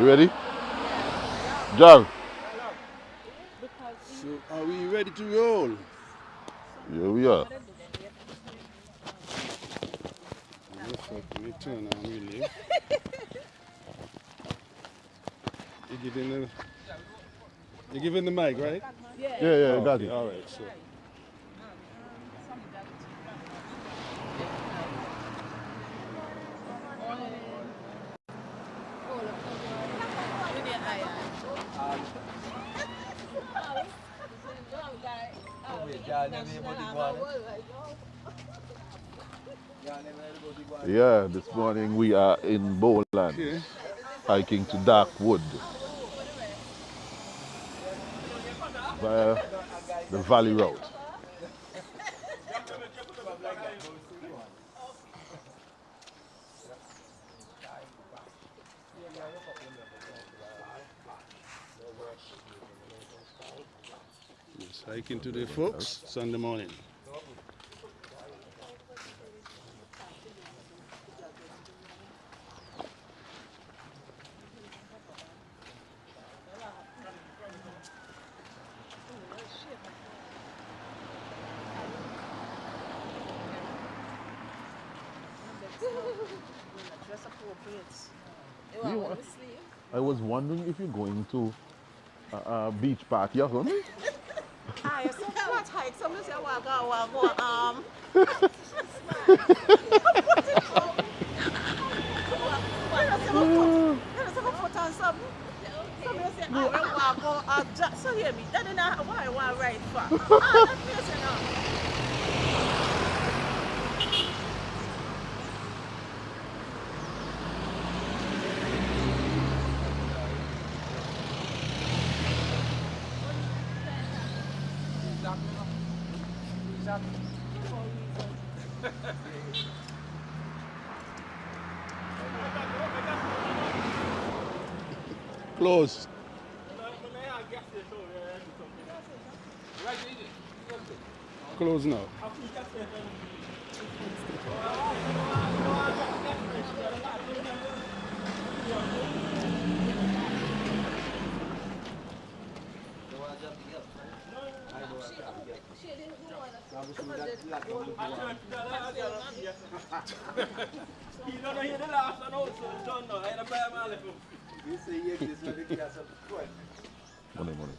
You ready? John. So are we ready to roll? Here we are. Let me turn on really. You giving the you giving the mic, right? Yeah, yeah, Oh, got okay, it. All right, so Yeah, this morning we are in Bowland, okay. hiking to Dark Wood. Via the Valley Route. Yes, hiking to the folks Sunday morning. What? Uh, I was wondering if you're going to a, a beach party or. Ah, so flat hike. Somebody say, walk out, walk out, um. You know, some foot on something. Somebody say, ah, we walk out, uh, just so hear me. That is not why I want to ride for. Ah, that's Close. Close now. Money, money.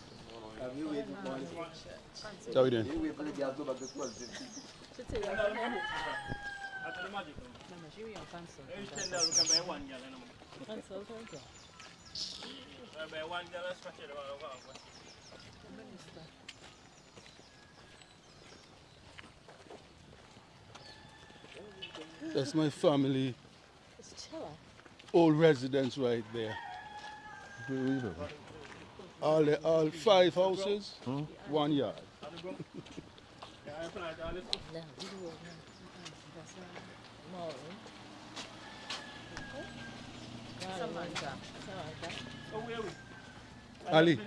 How we doing? That's my family, It's chiller. old residence right there. Where we live? All the, all five houses, hmm? one yard. Ali,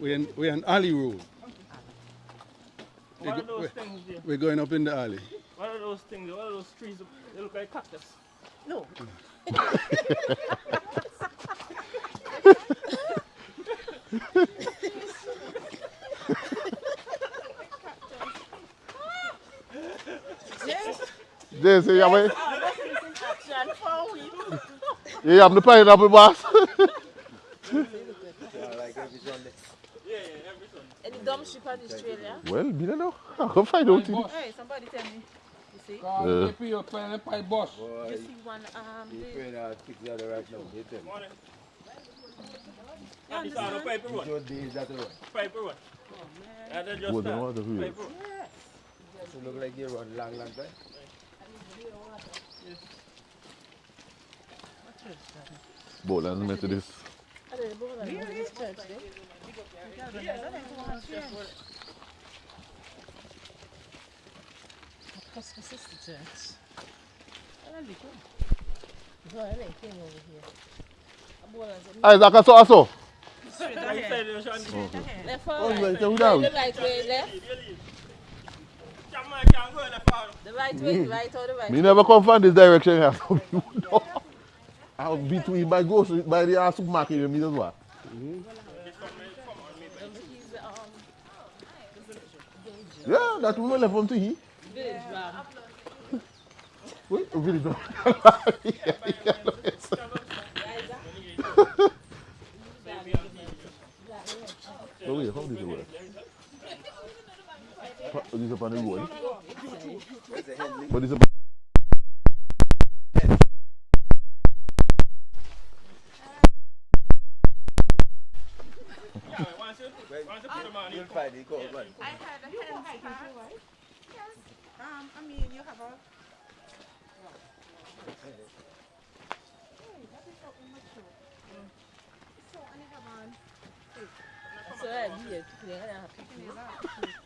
we're in, we're in alley road. What are those we- things there? We're going up in the alley. What are those things? What are those trees? They look like cactus. No. There, say, you have, a- Action for a week. you have the pineapple boss. Yeah, yeah, every Sunday. Any dumb ship on this trail, yeah? well, me don't know. I can find out. it. Hey, somebody tell me. You see? Uh, You see one, um, the, Morning. And this on the paper road. Paper road. And then just What the start. water for you? Paper road. Bowland Methodist. I don't know, but I this church there. Pastor Sister Church. I don't know. So I like came over here. I bought us a Isaac, I saw, I saw. straight Like you ahead. said, you're trying to Left Oh, or you right? went down. The right way left. leave. You leave. Jamaica can't go in the right way, the right or the right? Me never come from this direction here. So you know. I'll between by grocery by the supermarket you mean as well. Yeah, that woman left from to he. village. Wait, don't. So wait, how this work? Pa- This up on the road. But this up You'll find it, go on. I had a hen start. Yes. Um, I mean you have a So I did. Yeah,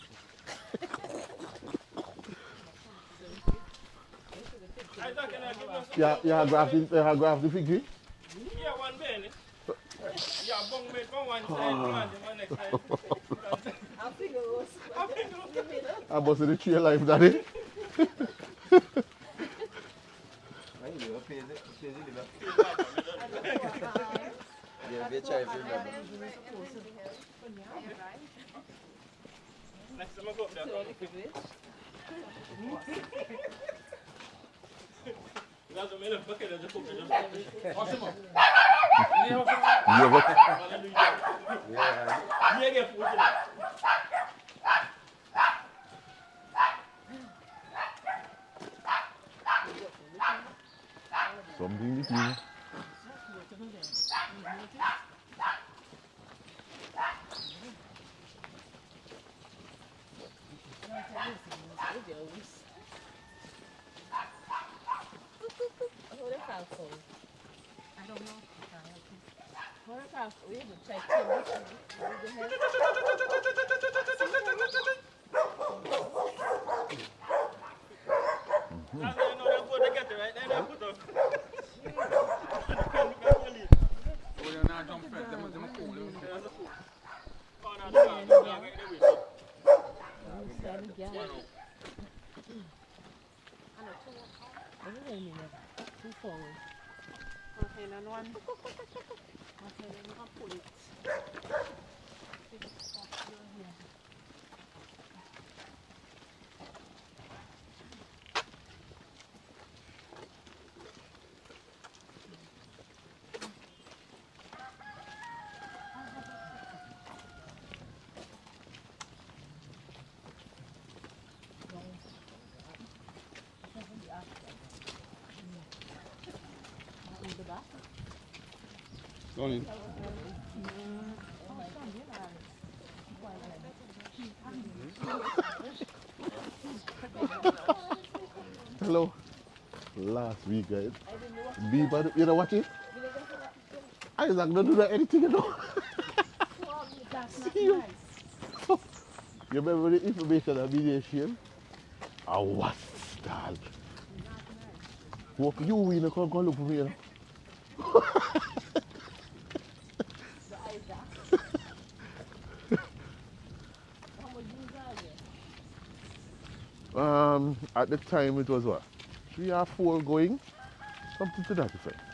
Yeah, yeah, graph the, yeah, graph the fig tree. Yeah, one belly. Yeah, bong made from one side, one the next side. I think it was. I must say the tree alive, daddy. I ain't even pay it, pay it, live. Yeah, they try to remember. Next time I go up there. That's a minute bucket of the cook. You ever, Yeah, Yeah, get food. something between. I don't know. Photograph, we have to check too. That's how you know they're good to get it right there. They put up. Oh, no, no, no, no, no, no, no. Okay, none one. Okay, Go in. Hello. Last week, guys. Beaver, you know what eh? it? Isaac don't do that anything, you know. See you. You remember the information I of mediation? Eh, I was style. Walk you in, come come look for me. You know? Um, at the time it was what? Three or four going? Something to that effect.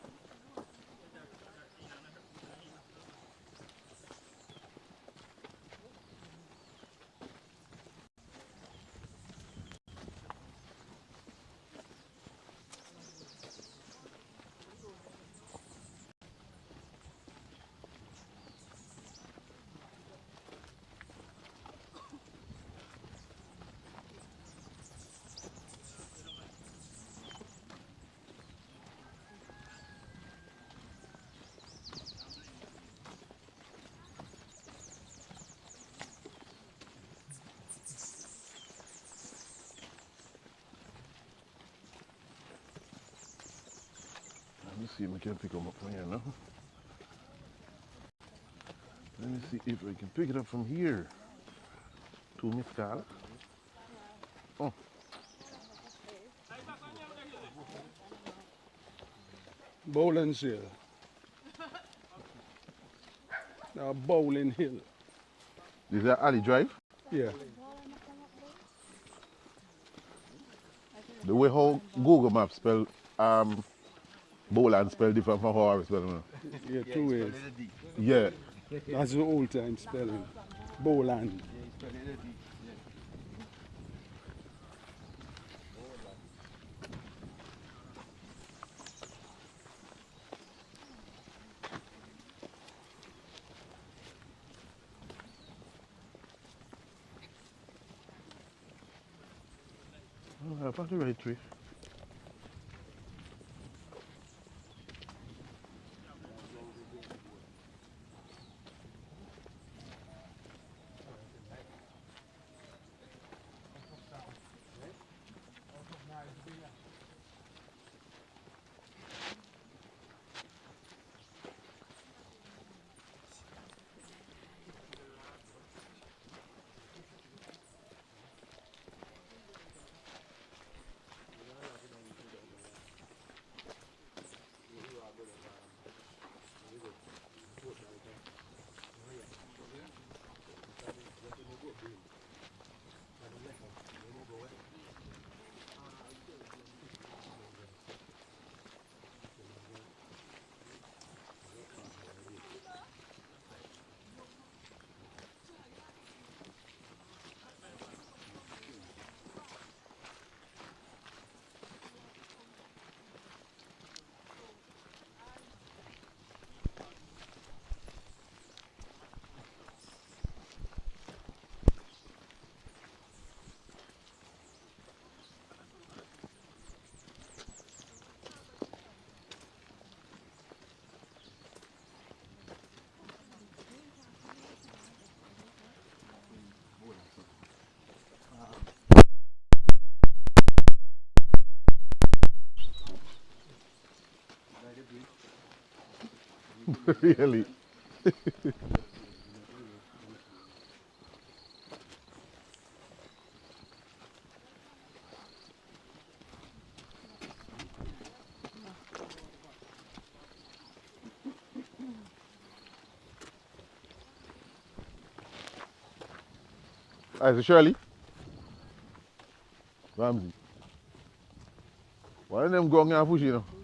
we can pick them up from here now. Let me see if I can pick it up from here. To Carla. Oh. Bowling Hill. Now Bowling Hill. Is that Ali Drive? Yeah. The way how Google Maps spell um Bowland spell different from how I spell it. Yeah, two ways. Yeah. That's the old time spelling. Bowland. Oh, I found the right tree. Really? Hi, so Shirley. Ramsey. Why them go and push?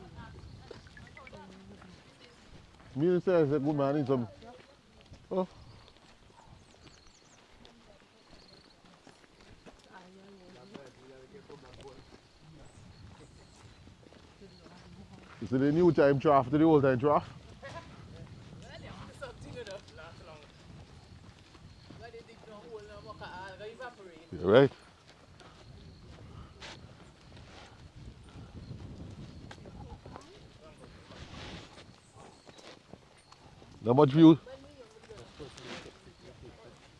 Me say, I said, good man, I need some. Oh. You see the new time draft to the old time draft? Yeah, right? Not much view.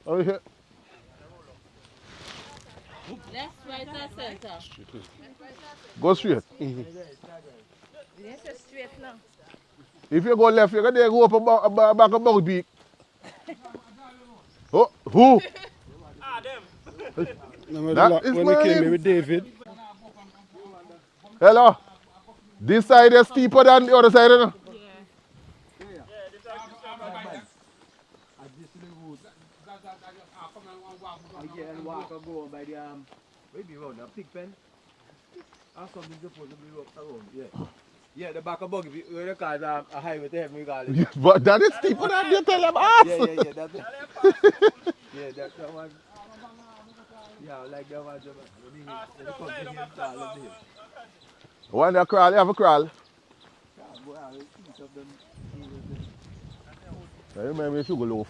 Oh, yeah. Left, right, or center? Go straight. Straight now. If you go left, you can there go up a ba- a back a boat beak. Oh, who? Ah, them. Remember That the lot is when they came mine. here with David? Hello? This side is steeper than the other side, you know? Again, walk or go by the um, maybe round the pig pen. And something supposed to be up around, yeah. Yeah, the back of buggy, we- we call it um, a highway to heaven, we call it. but that is steeper than you tell them ass. Yeah, yeah, yeah, that's it. Yeah, that, that one. Yeah, like that one. When he, when he come to him, call up him. When they crawl, you have a crawl. Yeah, boy, I will eat up them. eat up them. I remember sugar loaf.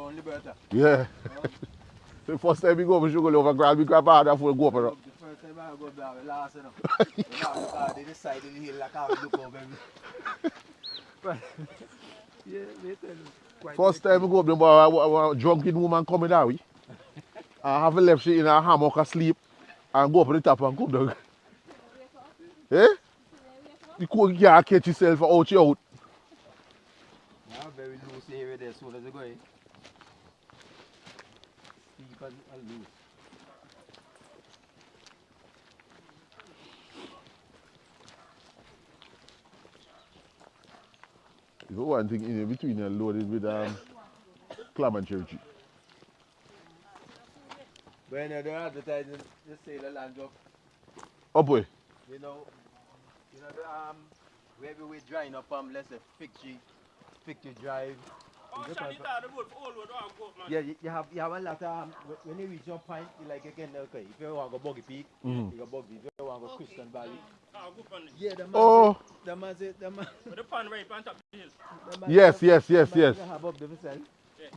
Loaf. Round Liberta. Yeah. the first time we go for sugar loaf, I grab me grandpa and I go up. The first time I go there, we lost enough. We lost because they decided to hill like I look over me. But, yeah, they tell you. quite First time we go up there, boy, a, a drunken woman coming that way. I have left she in a hammock asleep and go up to the top and come down. Eh? You can't can't catch yourself out you out. Now very loose area there, as you go in. Steep and, and loose. If you one thing in between you loaded with um, clam and cherry cheese. When they're advertising, they say the land of, Oh boy. you know, you know the um, where we were drying up um, let's say fig tree, fig tree drive. You Shani go the road for all road, go man. Yeah, you, you have you have a lot of um, when you reach your point, you like again okay. If you want to go Boggy Peak, Mhm. you go Buggy. If you want to go Christian Valley, Oh, go up on it. yeah, the man Oh. say, the man the man, With the pan right on top of the hill. the Yes, say- yes, yes, yes. say have up the himself.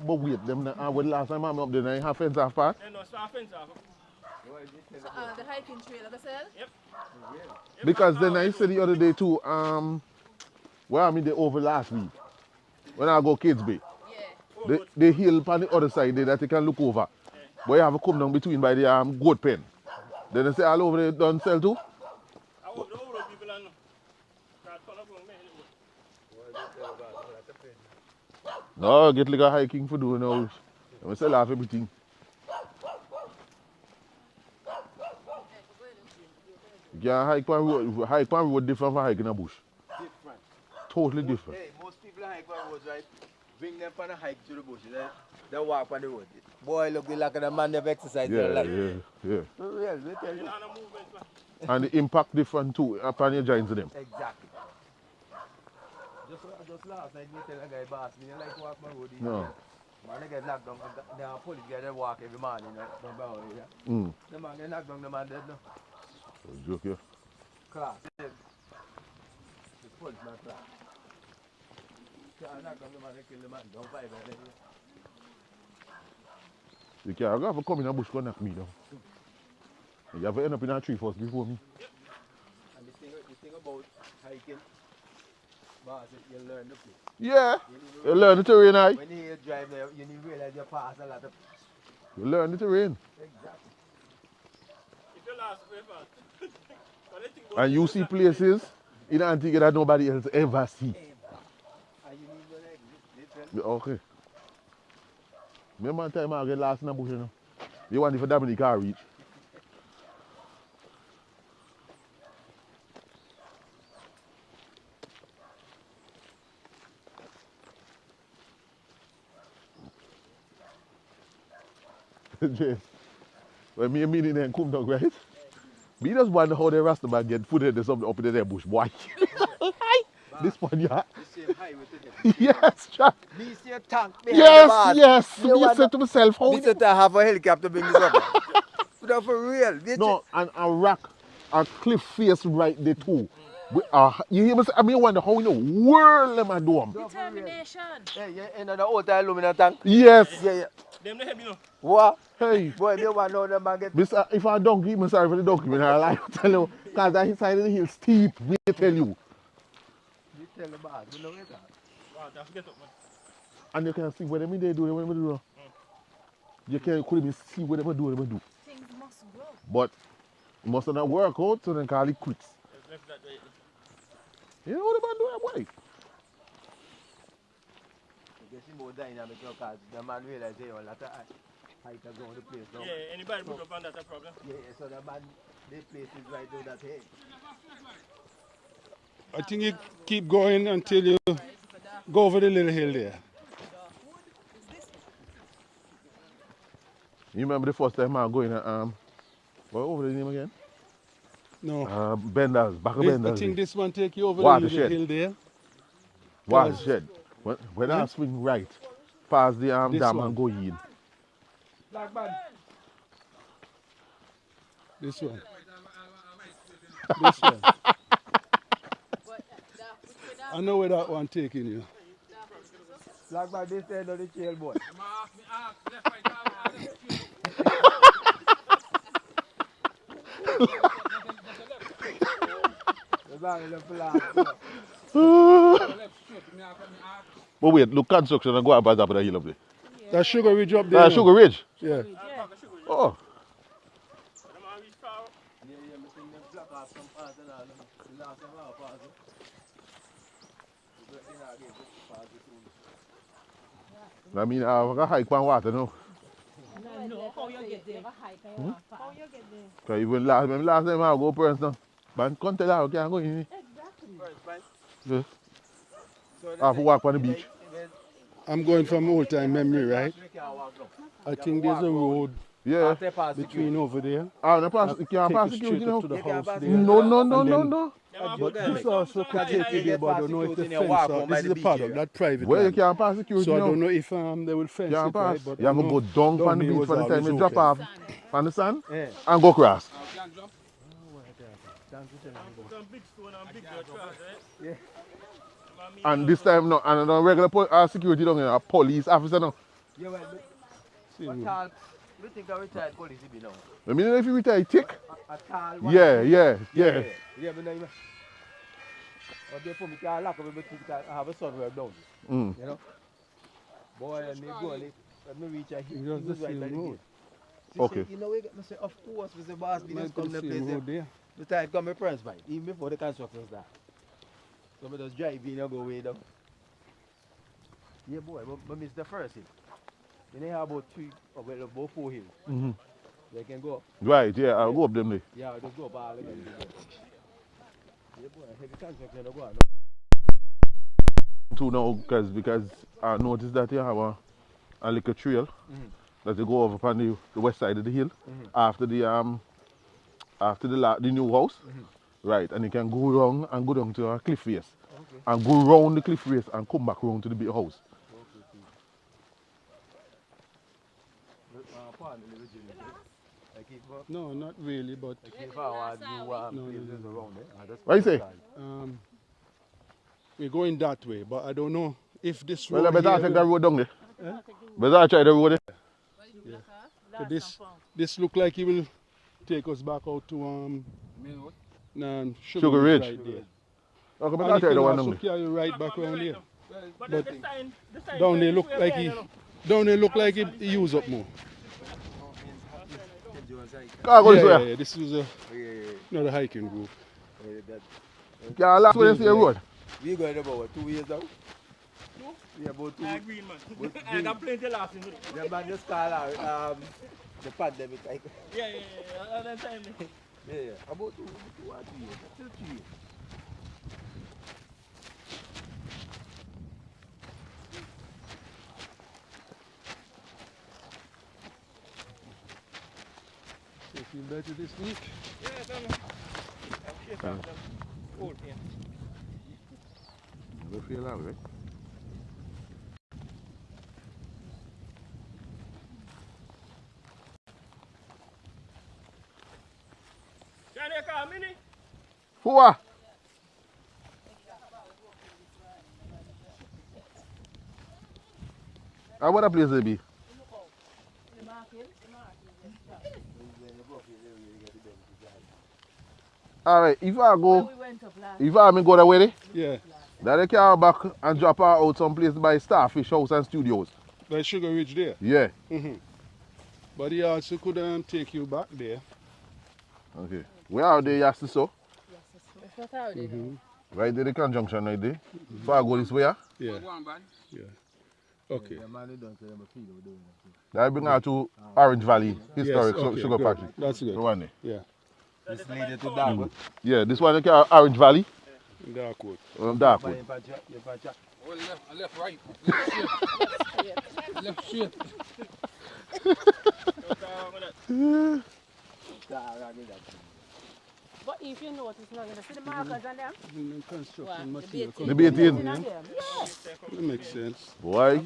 But wait, them uh, when last time I'm up there, I have fence half part. Then no small fence off. So, uh, the hiking trail, like I said, Yep, Because then I said the other day too, um, where I mean in the over last week, when I go Kids Bay, yeah. the, the hill on the other side there that you can look over. But you have to come down between by the um, goat pen. Then they say all over there don't sell too. I hope the old road people are know. That turn up on me anyway. No, get like a hiking for doing now. They sell off everything. Can hike on road, hike road different from hiking a bush. Different. Totally different. Hey, most people hike on roads, right? Bring them on a hike to the bush. They, they walk on the road. Boy, look they like a man never exercise Yeah, their life. yeah, yeah. For real, they tell you. On a movement, man. And the impact different too upon your joints of them. Exactly. Just, just last night, me tell a guy, boss, me like walk my road. No. Man, they get knocked down. The the police they walk every morning, right? Down by our area. Mm. The man get knocked down, the man dead now. Joke, yeah. Class. The policeman class. Can't go have to come in a bush go knock me down. You have to end up in a tree first before me. And the thing, the thing about hiking, boss, you learn the place. Yeah. You You learn the terrain, I. When you drive there, you need to realize you pass a lot of. You learn the terrain. Exactly. If you last very fast. But they think about And you see places in Antigua that nobody else ever see. And you need to exit. They tell Yeah, Okay. Remember time I get lost in the bush, you know? You want if Dominic car reach. James, when me and me them come down, right? Me just wonder how the them get footed or something up in their bush, boy. this one, yeah. the same highway to them. Yes, Jack. Me see a tank behind Yes, bars. yes. Me Me wonder- said to myself, how Me said to have a helicopter bring this up. But for real. They No, and a rock, a cliff face right there too. We, uh, you hear me say, I mean, wonder how in the world am I doing? Determination. Yeah, yeah, in the old aluminum tank. Yes. Yeah, yeah. them the heavy, no. What? Hey, Boy, me want to know the man get. Mister, if I donkey, I'm sorry for the donkey, man. I lie to tell you, because that side of the hill steep, me tell you. You tell the boss, you know it. Wow, don't forget up, man. And you can see what them they do, what them do. You can could even see what them do, what them do. Things must grow. But it must not work out, so then call it quits. Let's left that way. You know what them do, boy? You see more dynamic because the man realize hey, a lot of hikers go to the place now. Yeah, anybody put up on that a problem. Yeah, yeah, so the man, they place is right there that hey. I think you keep going until you go over the little hill there. You remember the first time I go in, um, what over the name again? No. Uh, Benders, back of This, I think this one take you over Watershed. the hill there. Watershed. When, when I swing right, past the um, This dam one. and go in. Black man. This one. this one. I know where that one taking you. Black man, this end of the trail, boy. The man in the flat. But wait, look construction and go up at the top of the hill up there. That sugar ridge up there. Now. Sugar Ridge. Yeah. Oh, Yeah, yeah, me think them black off some parts and all. The last time I was passing. The black thing I gave, just pass it through. I mean, uh, I got hike on water now. No, how you get there? How you get there? Cause even last, remember last time I go person, but can't tell how I can go in. Exactly. Yeah. So I have to walk on the beach. I'm going from old time memory, right? We can't walk now. I think there's a road Yeah. After pass the between over there. Ah, no pass, you can't Take pass you security straight to the You can't house there. No, no, no, And no, then- no. But this also can take you there, but I don't know if the Then you fence, walk are- home this is the the beach paddock, area. that private Well, you can't pass security So I don't know if um, they will fence Can't it, pass. right? But You have to go down down from the beach for the time you drop off on the sand Yeah. and go across. Some big stone and cross? And this time, no, and no regular po- uh, security down here, a police officer now. Yeah, well, but See, what tall, we think a retired police he be now? I mean, if you retire thick, A tall one? yeah, yeah, yeah. Yeah, but now you But therefore, me can't lock up everything because I have a son right down. Mm. You know? Boy, and me go let me reach a It's he just was the right by the gate. Okay. You know, we get, me say, of course, we say, boss, we just come to the place. road there. there. The time come my parents by, even before the construction start. So I just drive in and go way down. Yeah, boy, but, but miss the first hill. You know how about three, well, about four hills. hmm They can go up. Right, yeah, I'll go up them there. Yeah, just go up all again. Yeah, boy, go on. Too now, because because I noticed that you have a, a little trail Mhm. that you go over upon the, the west side of the hill Mhm. after the um after the la- the new house, Mhm. right? And you can go around and go down to a cliff face Okay. and go round the cliff face and come back round to the big house. Uh, pardon the little Jimmy, okay? Like if, uh, No, not really, but like if I want to do um, No, no, places no. around there, I just What you say? um, we're going that way. But I don't know if this Well, I road better here take will- the road down there. Better try the road there. So this this look like it will take us back out to um Sugar, Sugar Ridge Ridge. right there. Okay, And better try can the one down there. carry you right back around here. But, But the sign, the sign Down there look like he down there look like it, he use up more. Car goes yeah, yeah, this is a, yeah, yeah. yeah. know, hiking group. Yeah, that, okay. Car last way you see road? We going about what, two years out. No? Yeah, about two. I agree, man. I got plenty laughing. The man just call out um, the pandemic. yeah, yeah, yeah. All that time. Yeah, yeah. About two, two or three years. Two, three years. So you feel better this week? Yeah, come on. I'm shit off them cold pain. You feel that way. Can you call me? ni? Who are? What a place they be? Alright, if I go, We went up last. if I me go that way, there, Yeah, then they carry back and drop her out someplace by Starfish House and Studios. by Sugar Ridge there. Yeah. hmm But he also could um, take you back there. Okay. Where are they, yes, so? That's how they do. Right there, the conjunction right there. If I go this way, ah, Yeah. Yeah. Okay. The man who done say them a feel we're doing it. that bring her to Orange Valley Historic yes, Su- okay, Sugar good. Factory. That's The good. one there. Yeah. This lady to Dark. Yeah, this one, they Orange Valley, Darkwood. um, Darkwood. But in fact, in fact, Oh, left, uh, left, right. Left straight. left straight. So, But if you notice now, you see the markers on them? In the construction What? The material. baiting. The baiting. In them? Yes. That makes sense. Boy,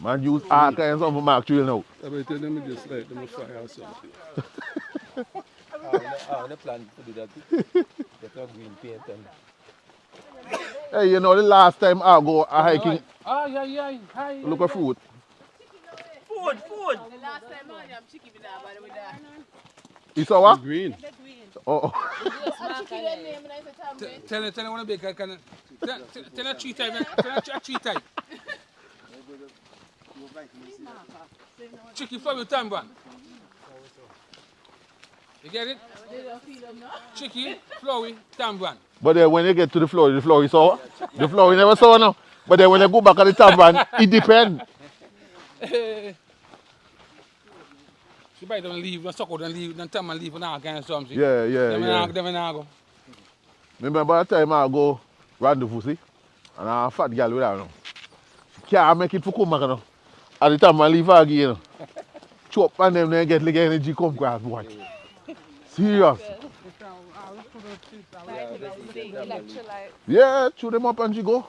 man use all kinds of mark trail now. I bet you them just like them a fire or something. I want to plan to do that. Get a green paint and Hey, you know the last time I go a hiking, Ay, ay, ay. Hi. look at food. Food, food. The last time I am chicken with that, by the way, that. You saw what? Green. The green. Oh, oh. chicken their name and I said, Tom, wait. Tell her, tell her when I bake, can. Tell tell- tell her three times. Tell her three- three times. Chicken from the tamban. You get it? Chicken, flowy, tamban. but then when you get to the floor, the floor is sour. The floor is never sour now. But then when you go back at the top it depends. She buy them leave, don't suck out and leave, don't tell and leave and all kind of something. Yeah, yeah, Them yeah. them and go. Remember the time I go rendezvous, see? And a fat girl with her, you know. She can't make it for come back, you know. At the time I leave her again, you know. Chop and them then get like energy come grass, boy. Serious. Yeah, chew them up and she go.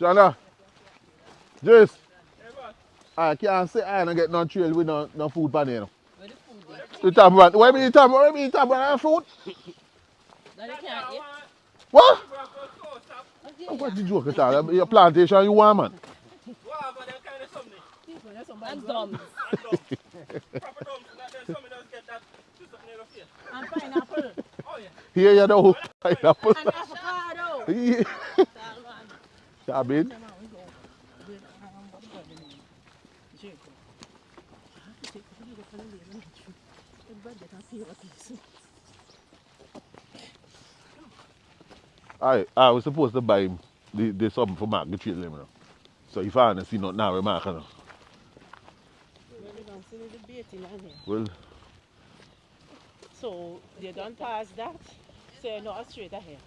Shana, Jace, I can't say I don't get no trail with no, no food pan here. One. Where be the top? Where be the top one? and Fruit? That you can't eat. What? What you joke at? Your plantation you want, man? And dumb. And pineapple. Here you know. Pineapple. And avocado. Yeah. I I was supposed to buy him the, the something for Mark the him. You know. So if I don't see nothing now, Mark, you know. Well, So they don't pass that. So you're not straight ahead.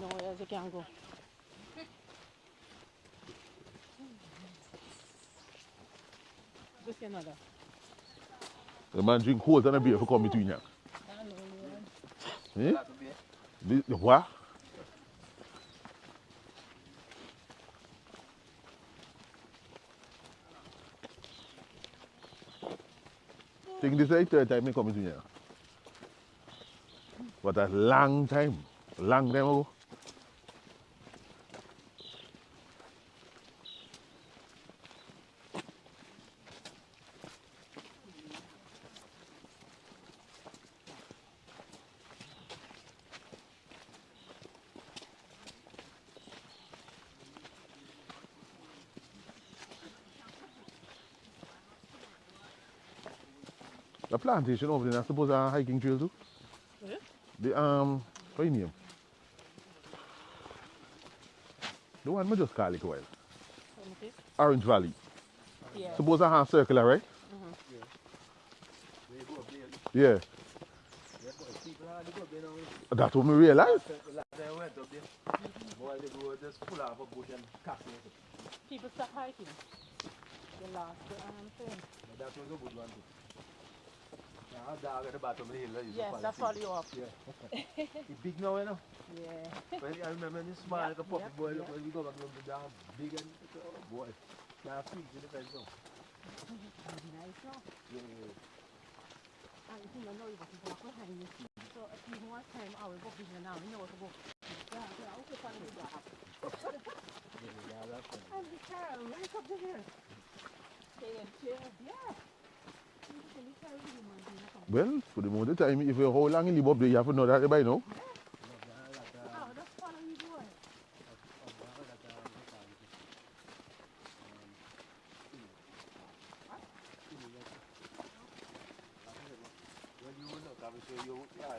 No, as you can go. Just another. The man drink cold and a beer for come between you. Eh? The, what? Think this is the third time me come between you. But a long time. Long time ago. The plantation over there, I suppose a hiking trail too. Yeah. The um what you name? The one we just call it a while. Okay. Orange Valley. Yeah. Suppose a hand circular, right? Yeah. That's what me realize. last time up there, boy, they go just pull off a bush and cast. People stop hiking. The last um, thing. That was a good one too. Now, dog at the bottom of the hill, I Yes, to that follow. you up. It's big now, you know. Yeah. When, I remember when it's small, Yep, like a puppy yep, boy, yep. look, when we go back, look, the dog big and, oh boy. Now, sweet in the fence now. Nice, no? Yeah, yeah, yeah. And you think I know you got to walk behind you. So if you want time, I will go visit now. You know what to go. Yeah, yeah, okay, fine. Yeah, that's fine. And the car, right up to here. Stay and chill. Yeah. Well, for the most of time, if you hold long in the up you have to know that by now. Oh, that's follow you boy. When you look, I'm sure you, yeah,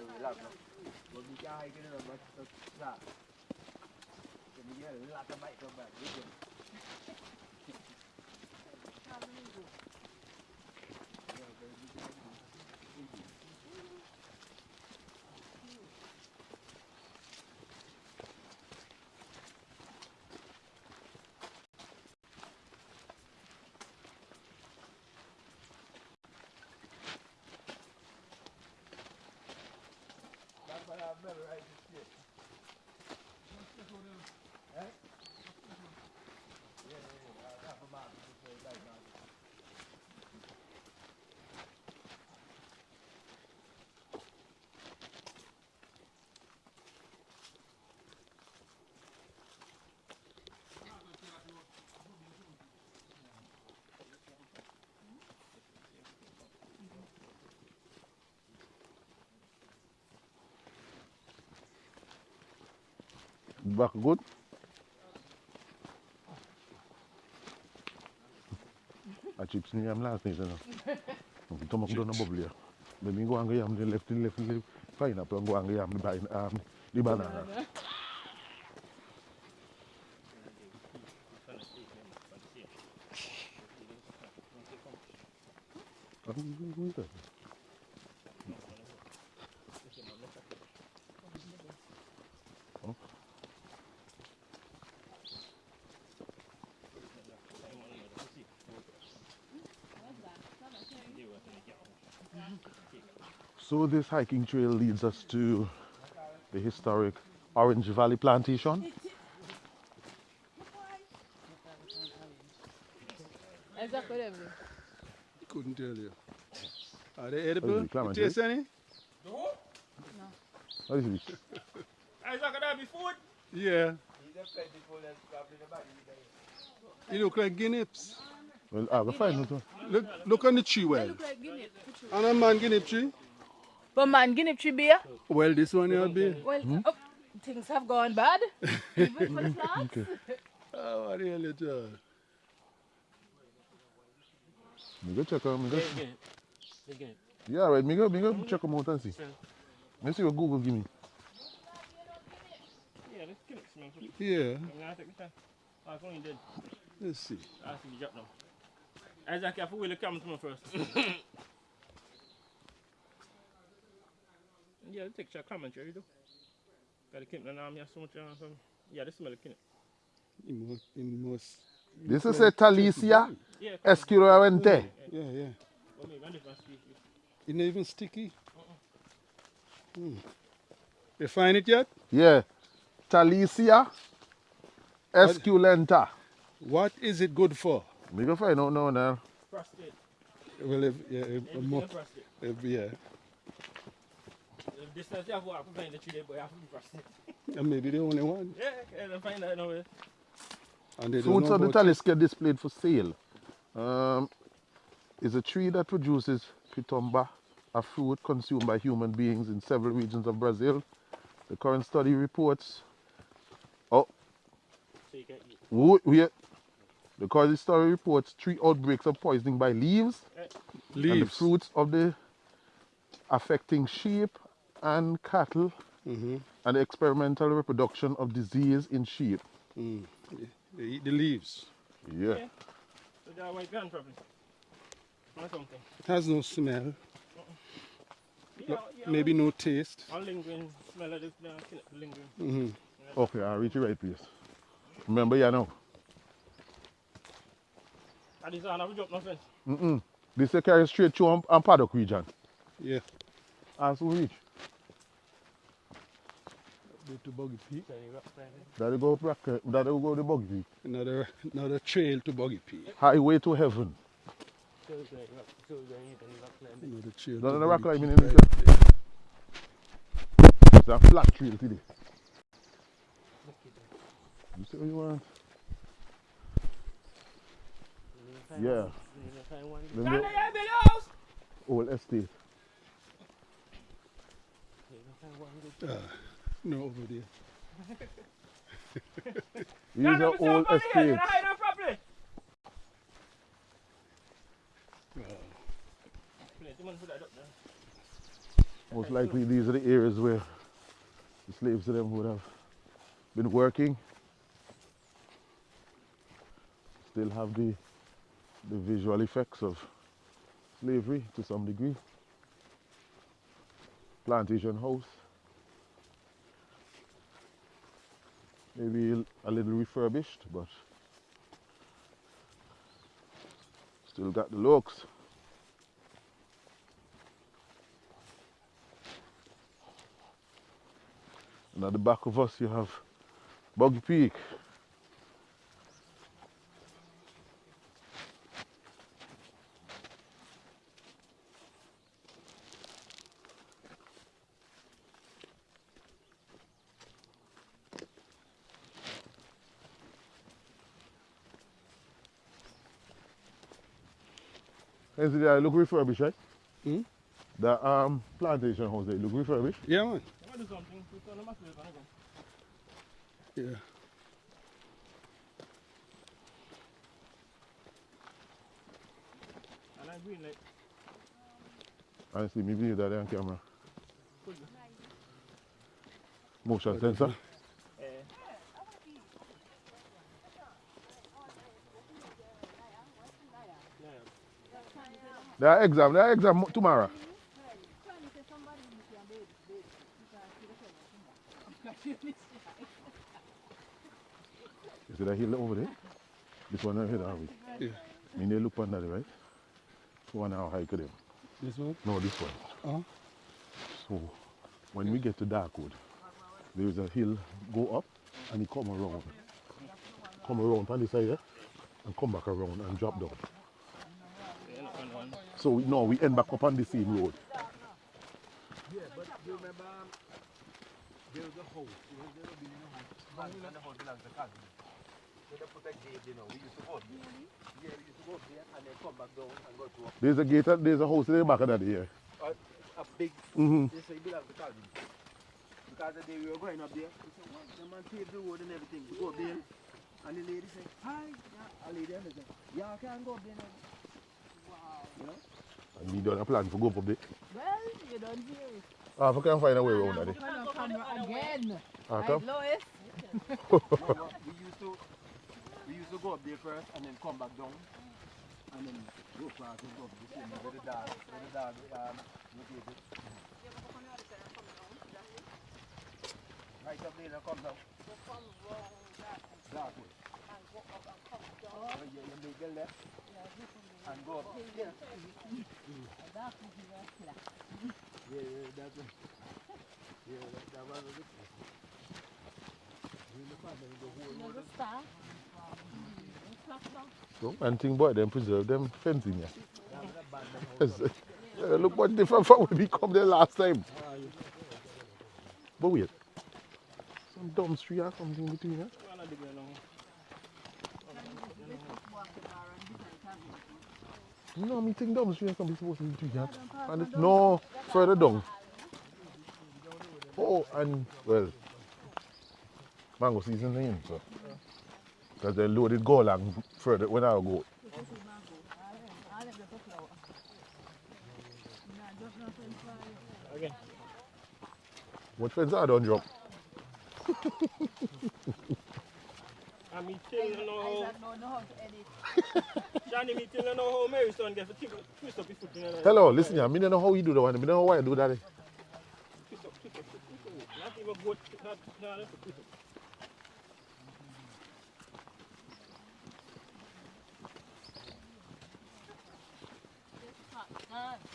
you will laugh now. But we can't hike in it, but that's that. When you get a lot of bike come back, you can. Back good? A chips ni yam last night, you know. Okay, tomak doon na bubble ya. Then go ang yam, the left, the left, the pineapple, go ang yam, the, bin- um, the banana. So this hiking trail leads us to the historic Orange Valley Plantation. Exactly. them. Couldn't tell you. Are they edible? it, clam You and taste eh? any? What is this? Isaac, that be food? Yeah. You look like guineas. Well, I'll find it. Look, look on the tree well. Look like guinea. And a man guinea tree. But man, guinea tree beer. Well, this one here be. Well, hmm? oh, things have gone bad. Even for the plants. Oh, ah, what the hell it is? Me go check out, me go. Yeah, right, me go, me go check them out and see. Let me see what Google give me. Yeah, let's kill it, man. Yeah. I'm gonna take the time. Oh, it's only dead. Let's see. Ah, I see the drop now. Isaac, you have to wheel the camera to me first. yeah, let's take your commentary, though. Got the kitten and arm, you have so much, uh. Yeah, this smell the kitten. In most, in most. This is a Talisia Yeah, esculente. Yeah, yeah. Well, maybe a different species. It's not even sticky. Hmm. You find it yet? Yeah. Talisia esculenta. What is it good for? Me go find out now now. Prostate. Well, if, yeah, if, Everything more, if, yeah. The distance you have to walk to find the tree, but you have to be prostate. And maybe the only one. Yeah, yeah, find that nowhere. And they don't Fruits of the about Talisia displayed for sale. Um, is a tree that produces pitomba, a fruit consumed by human beings in several regions of Brazil. The current study reports. Oh, So you can eat. wait, wait. The current study reports three outbreaks of poisoning by leaves and the fruits of the affecting sheep and cattle hmm and the experimental reproduction of disease in sheep. Mm. They eat the leaves. Yeah. Yeah. So that white gun probably. Or something. It has no smell. Yeah, No- yeah, maybe no taste. All lingering smell of this kill it, lingering. hmm Okay, I'll reach the right place. Remember, you know. And this one have a drop no fence. Mm-mm. This is carry straight to Am- Am Paddock region. Yeah. As we reach. Go to Boggy Peak. So you. That'll go back, uh, that'll go to Boggy Peak. Another another trail to Boggy Peak. Highway to heaven. So you can rock, so you can eat and you rock climbing. Another trail. None to rock climbing in right. It's a flat trail today. You see what you want? Yeah. You can find one. Them Down the there, yeah, build your house. old estate. You can find one good. No, over there. These are Mr. old Bunny, you hide them properly. Plenty money for that up there. Most likely these are the areas where the slaves to them would have been working. Still have the the visual effects of slavery to some degree. Plantation house. Maybe a little refurbished, but still got the looks. And at the back of us you have Boggy Peak. Is it uh, look refurbished, right? Hmm? The um, plantation house there look refurbished. Yeah, man. I want to do something. We turn them off, we're gonna go. Yeah. And I green light. I see me video that on camera. Motion sensor. There are exam, there are exam tomorrow. You see that hill over there? This one over here, have we? Yeah. I mean, they look under there, right? One hour hike them. This one? No, this one. Uh-huh. So, when we get to Darkwood, there is a hill, go up, and it come around. Come around on the side there, and come back around and drop down. yeah, look on one. So we, no, we end back up on the same road. Yeah, but you remember um, there was a house. There was there a house. When the house belonged to cousin. So they put a gate, you know. We used to go up there. Yeah, we used to go up there and then come back down and go to a, There's a gate, there's a house in the back of that here. a, a big. Mm-hmm. They say it belonged to cousin. Because the day we were going up there, we said, what? The man paved the road and everything. We go up there. And the lady said, hi. Yeah, a lady said, yeah, I can go up there now. Wow. You know? And we done a plan to go up there. Well, you don't hear it. Ah, if I can find a way around that. Come camera again. Ah, come. Lois? We used to we used to go up there first and then come back down and then go past and go up the same where the dog where the dog um located. Right up there and come down. Dark way. Oh, yeah, you make a left and go. Yeah. Yeah, yeah, it. So, and thing boy, them preserve them fencing here. Yes. Look what different from when we come there last time. But wait, some dumb tree or something between us. One of the girl now. No, me think dumb tree or something supposed to be between us. And it's, no, further down. Oh, and well, mango season in, so. Because they loaded go along further when I go. Again. What fence I don't drop? I'm eating no home. Hello, listen here. I don't know how you do that one. I don't know why I do that. Eh?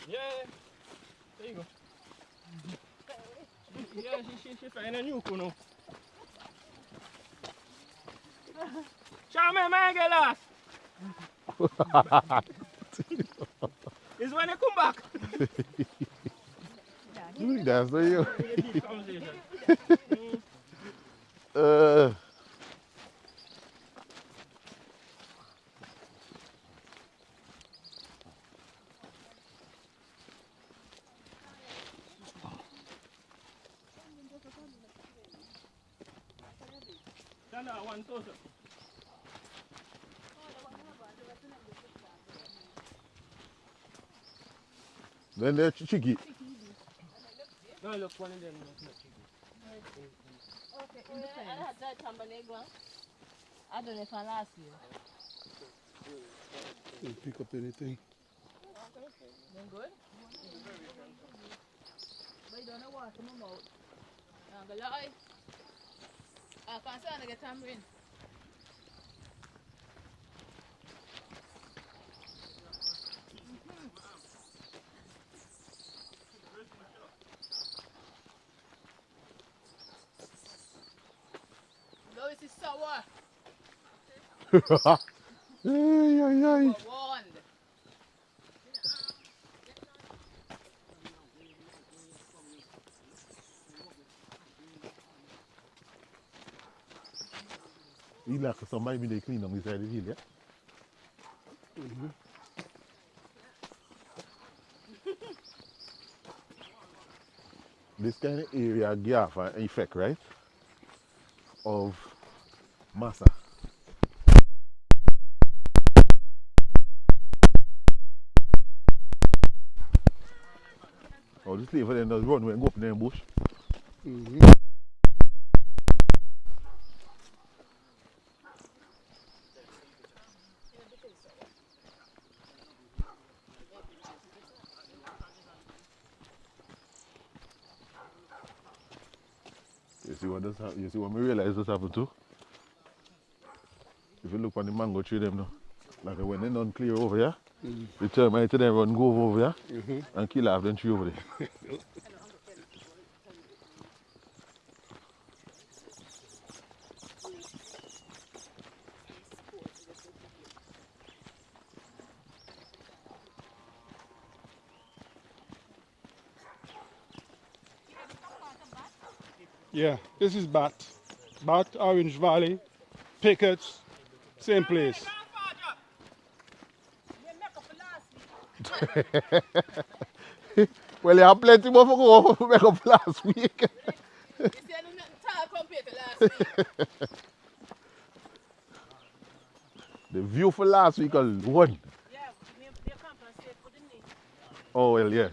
Yeah. There you go. yeah, she, she, she find a new one. Charme, man, get lost. It's when you come back. That's the you. With a deep conversation. Uh, Up, one up. then they're ch- cheeky. No, look, one of them. Okay, in the fence. I don't know if I last year. Didn't pick up anything. Then good? But you don't know what in my mouth. I'm going to lie. Ah, I can't say I get tamarind. No, this is sour. ay, ay, ay. Somebody be they clean on this side of the hill, yeah? this kind of area give an effect, right? Of massa. Oh, this leave then just run and go up in the bush. Mhm. You see what this you see when we realize this happened too? If you look on the mango tree them now, like when they don't clear over here, Mm. the termite them run go over here Mhm. and kill half them tree over there. Yeah, this is Bat. Bat, Orange Valley, Pickets, same place. They make up for last week. Well, you have plenty more for go make up last week. You see, I'm not tall compared to last week. the view for last week was one. Yeah, they, they compensate for the knee. Oh well, yeah.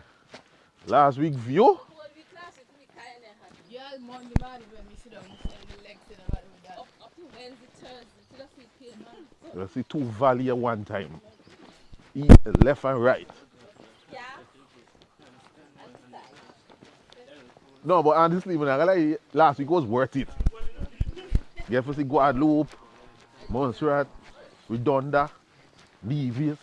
Last week view. Whole week last week, we kind of had. Yeah, Monday morning when we sit down, we say the legs in the body with that. Up, up to Wednesday, Thursday, till the feet pain, man. You see two valley at one time. Left and right. Yeah. No, but honestly, when I lie, last week was worth it. Get to see Guadeloupe, Montserrat, Redonda, Nevis.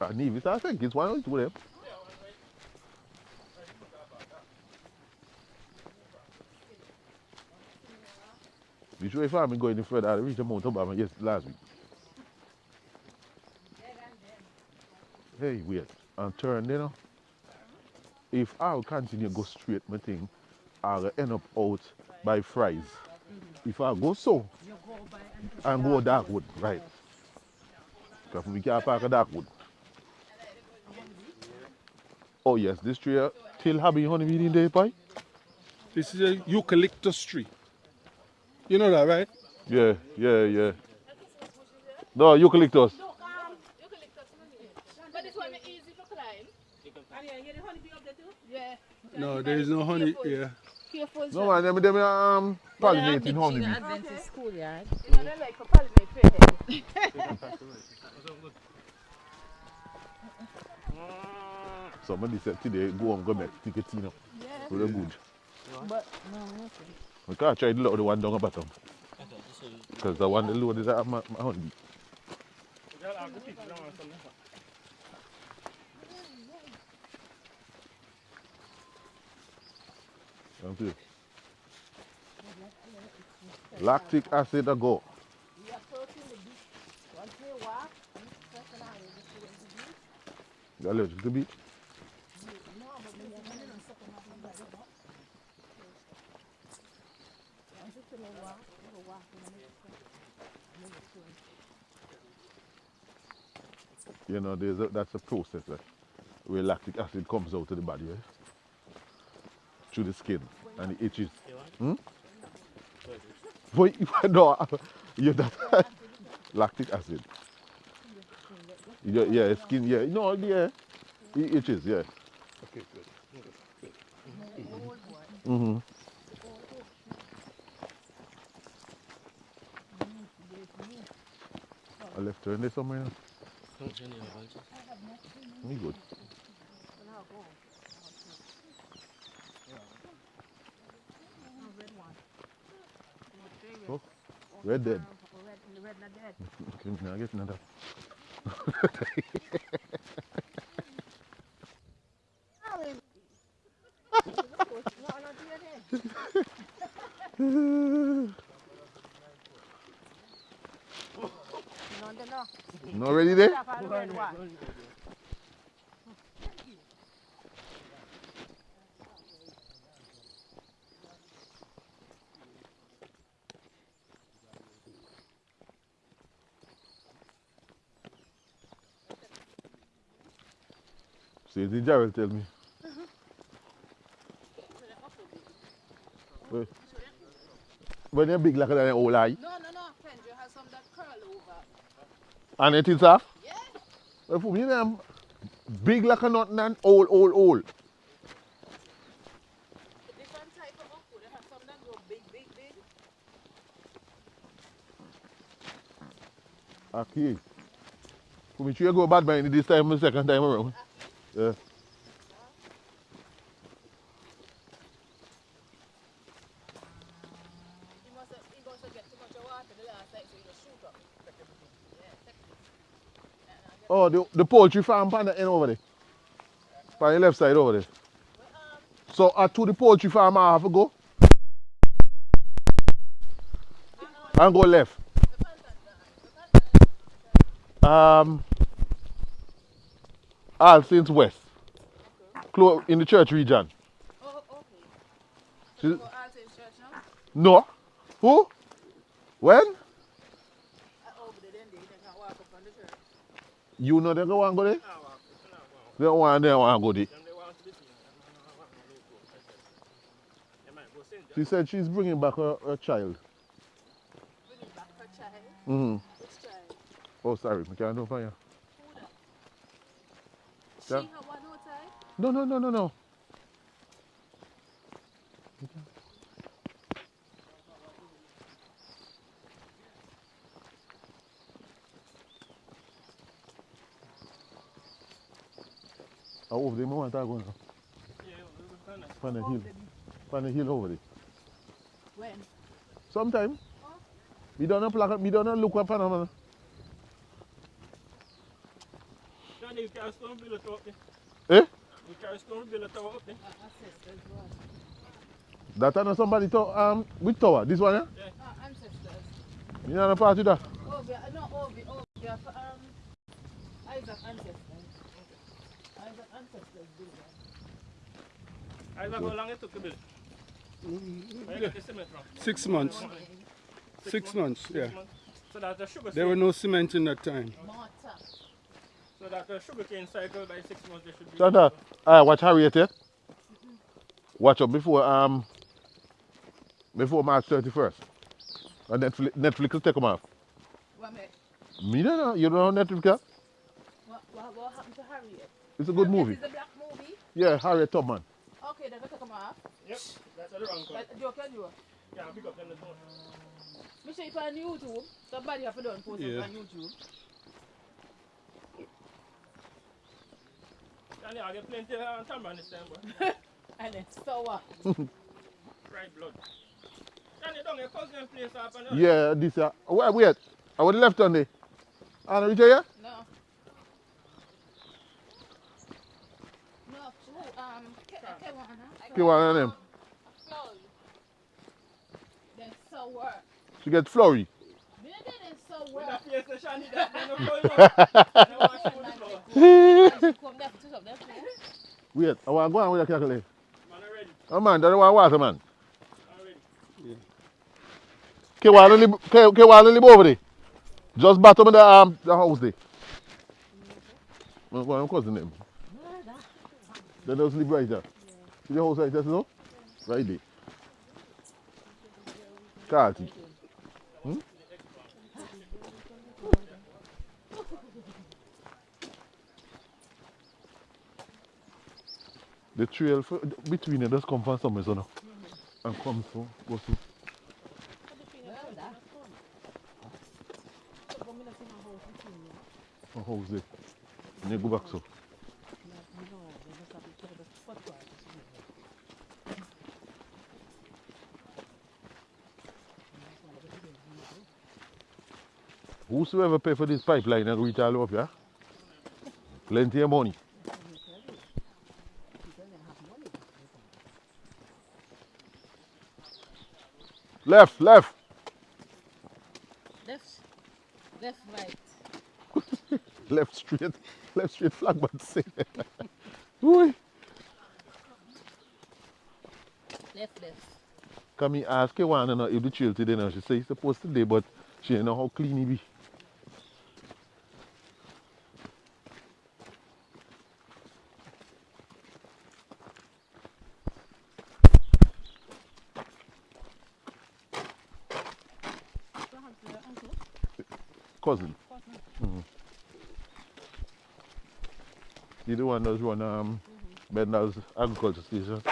Uh, Nevis, I think it's one or two of them. You sure if I'm going any further, I reached the Mount Obama yes last week. Hey, wait, and turn you know. If I'll continue go straight, my thing, I'll end up out by fries. If I go so, and go Darkwood, right. Because we can't park at Darkwood. Oh yes, this tree uh, still having honeybee in there, pie? This is a eucalyptus tree. You know that, right? Yeah, yeah, yeah. No, eucalyptus. Look, um, Eucalyptus, but this one is easy to climb. and yeah, you the honeybee up there too? Yeah. No, there is no honey here. Careful, No man, them, them um, pollinating honeybee. Adventist schoolyard. You know, they like for pollinate. Somebody said today, go and go make ticket, you know. Yeah. Really good. But, no, okay. We can't try the one down the bottom. Because the one the load is at my, my. Thank you. Lactic acid a go. Once. You? No, but we are running on something happening by the box. Once it's in the walk, go walk in the next one. Move it. You know, there's a, that's a process that where lactic acid comes out of the body, right? Through the skin and it itches. Hmm? No, you that lactic acid. Yeah, yeah, skin, yeah. No, yeah. It itches, yeah. Okay, good. Mm-hmm. I left her in there somewhere. Me good. Oh, red dead. Red, red not dead. Now I get another. No, not dead. No, no, no. Not ready there? Stop on the red one. See, the Gerald tell me. When- you're big like that, old eye, No, no, no. Kendra has some that curl over. And it is off. Yeah. Well, for me, them big like a nothing and old, old, old. Different type of okra. They have some that grow big, big, big. Okay. For me, you go bad by this time, the second time around. Yeah. You must have, you must have get too much water the last night, so you just shoot up. Yeah, take it. Oh, the, poultry farm the end over there. On the left side over there. So uh, to the poultry farm I have to go. And go left. Um all Saints West. Close in the church region. Oh, okay. See- Go out in church now. No. Who? When? Uh, over there, then they, they can walk up on the church. You know they go and go there? Now, it's not one. They don't want they want to go there. They want to be seen. Them they want to look good. They might go. John. She said she's bringing back her, her child. Bring it back her child. Mm-hmm. Which child? Oh, sorry, I can't do for you. Who that? She Yeah. have one outside? No, no, no, no, no. I over there, I want to go now. Yeah, we will find that. Find the hill. Find the hill over there. When? Sometime. Me don't know plaque, we don't know look up on them. Johnny, you carry stone build a tower up there. Eh? You carry stone build a tower up there. Ancestors, what? That I know somebody to um which tower? This one, yeah? Uh, ancestors. You know the part of that? Ovi, uh, no, Ovi, Ovi, uh, for, um, Isaac ancestors. Isaac ancestors do that. Isaac, how long it took to build? Where you get the cement from? Six months. Six months, yeah. So that the sugar There were no cement in that time. Mortar. So that the sugar cane cycle by six months they should be. Santa, I watch Harriet here. Watch up before um before March 31st. And Netflix, Netflix will take them off. What, me, Me no know. You know Netflix what, what, what happened to Harriet? It's a good Harriet movie. is the black movie? Yeah, Harriet Tubman. Okay, then we take them off. Yep, that's the wrong one. But you can do it. Yeah, pick up them the phone. Me show it on YouTube. Somebody have to do it post Yeah. on YouTube. Johnny, I get plenty of uh, tamarind this time, boy. And it's sour. Fried blood. Johnny, don't get cousin place up and Yeah, this uh wait, wait. I would left on there. And reach here? No. No, who, um, Ke- Kewana. Okay, one of them. Flour. Then sour. She get flurry. Me not get them sour. With that face, the Johnny, that they no flow, you know. They want to show the flow. Come there, touch up them flour. Wait, I want to go on with the calculator. Man, I'm ready. Oh man, that's why water man. I'm ready. Okay, while live okay, okay, while live over there. Just bottom of the um the house there. No, go on, cousin name. They just live right there. See the house right there, no? Right there. Carty. Hmm? The trail for, between it just come from somewhere, so no? And come so, go so. A house there. And you go back so. Whosoever pay for this pipeline and reach all up, yeah? Plenty of money. Left, left. Left. Left, right. Left straight. Left straight flag, but say. Left, left. Come me ask you one know if the chill today now. She say he's supposed to day, but she don't know how clean he be. One that's run um Bender's agriculture station.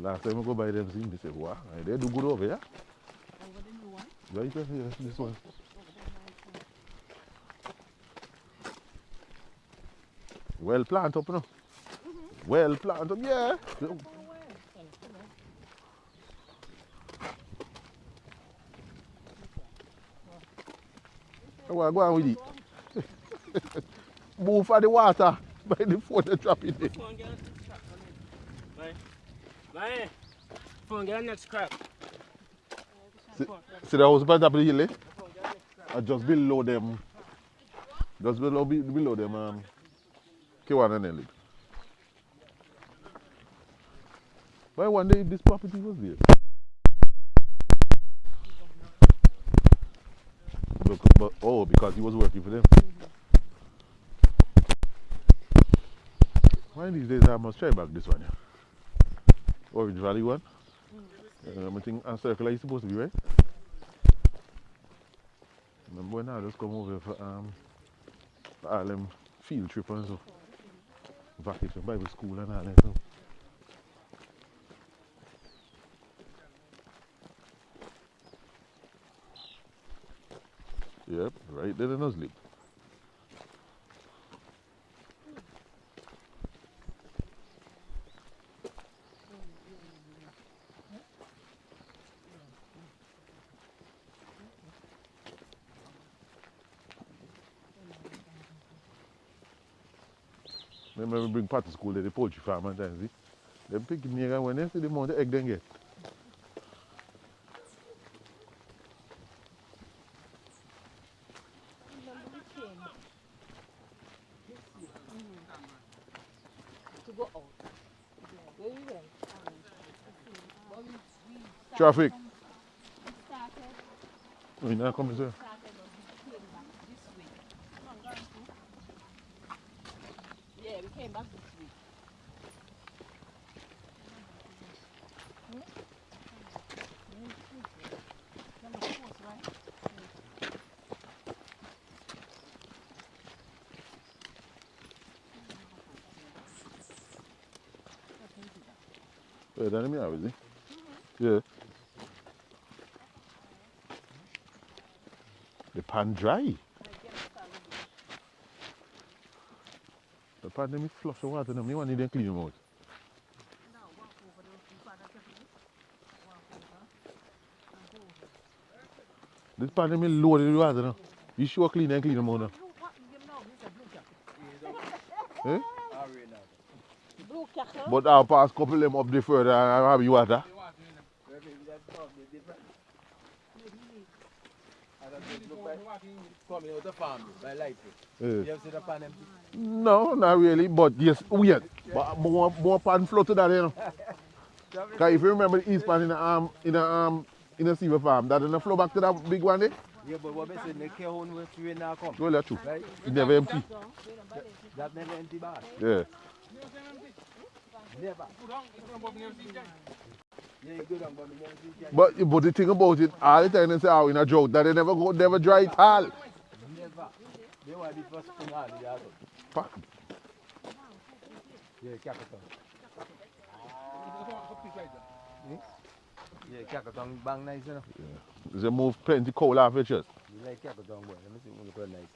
Last time I go by them, see me say, wow, they do good over here. Over the new one. Right here, yes, this one. Well planted up now. Well planted up, yeah. Well, go on with it. Move for the water by the phone drop it in. Phone get a next crack on it. Right? Right? Phone get next crack. See the house top of the hill, eh? Uh, just below them. Just below, below them, um, K1 and. Why one day this property was there? Look, but, oh, because he was working for them. One of these days I must try back this one, yeah. Orange Valley one. Um, I think circular is supposed to be right. Remember when I just come over for um for all them field trip and so. Vacation Bible school and all that so. Right there in Nuzlip. Remember we bring part to school the poultry farm and things, see? Them picking near when they see the amount of egg they get. And we came back this week. Come on, guys. Yeah, we came back this week. Number four, right? The pan dry. The pan them flush the water, them. you want to clean them out. This pan them loaded with water now. You sure clean and clean them out now. Eh? But I'll pass couple them up the further and have you water. Coming out of farm by light. Eh. You ever see the pan empty? No, not really, but yes, weird. But more, more pan flow to that, you know. Because if you remember the east pan in the um in the um in the silver farm, that didn't flow back to that big one there. Yeah, but what I say, the care home where we now come. Well, that's true. Right? It never empty. That never empty bar. Yeah. Never. But we never see it. But the thing about it, all the time they say, oh, in a drought, that they never go, never dry it all. Never. They were the first thing on the other. Fuck. Yeah, capital. Yeah, capital bang nice, you know. They move plenty coal off your chest. You like capital boy. Let me see when you put nice.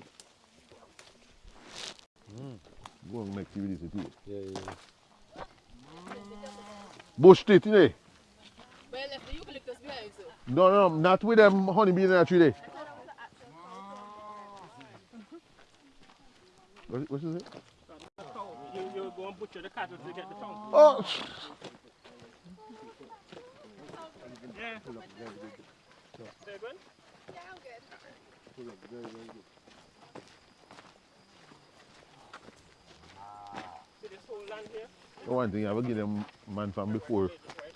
Go and make with this too. Yeah, yeah. Bush you know. The eucalyptus behind you. No, no, not with them honeybees in that tree there. What, is it? and butcher the cattle to get the tongue. Oh, Yeah. Very good. Yeah, I'm good. Pull up very, very good. See this whole land here? one thing I will give them man from before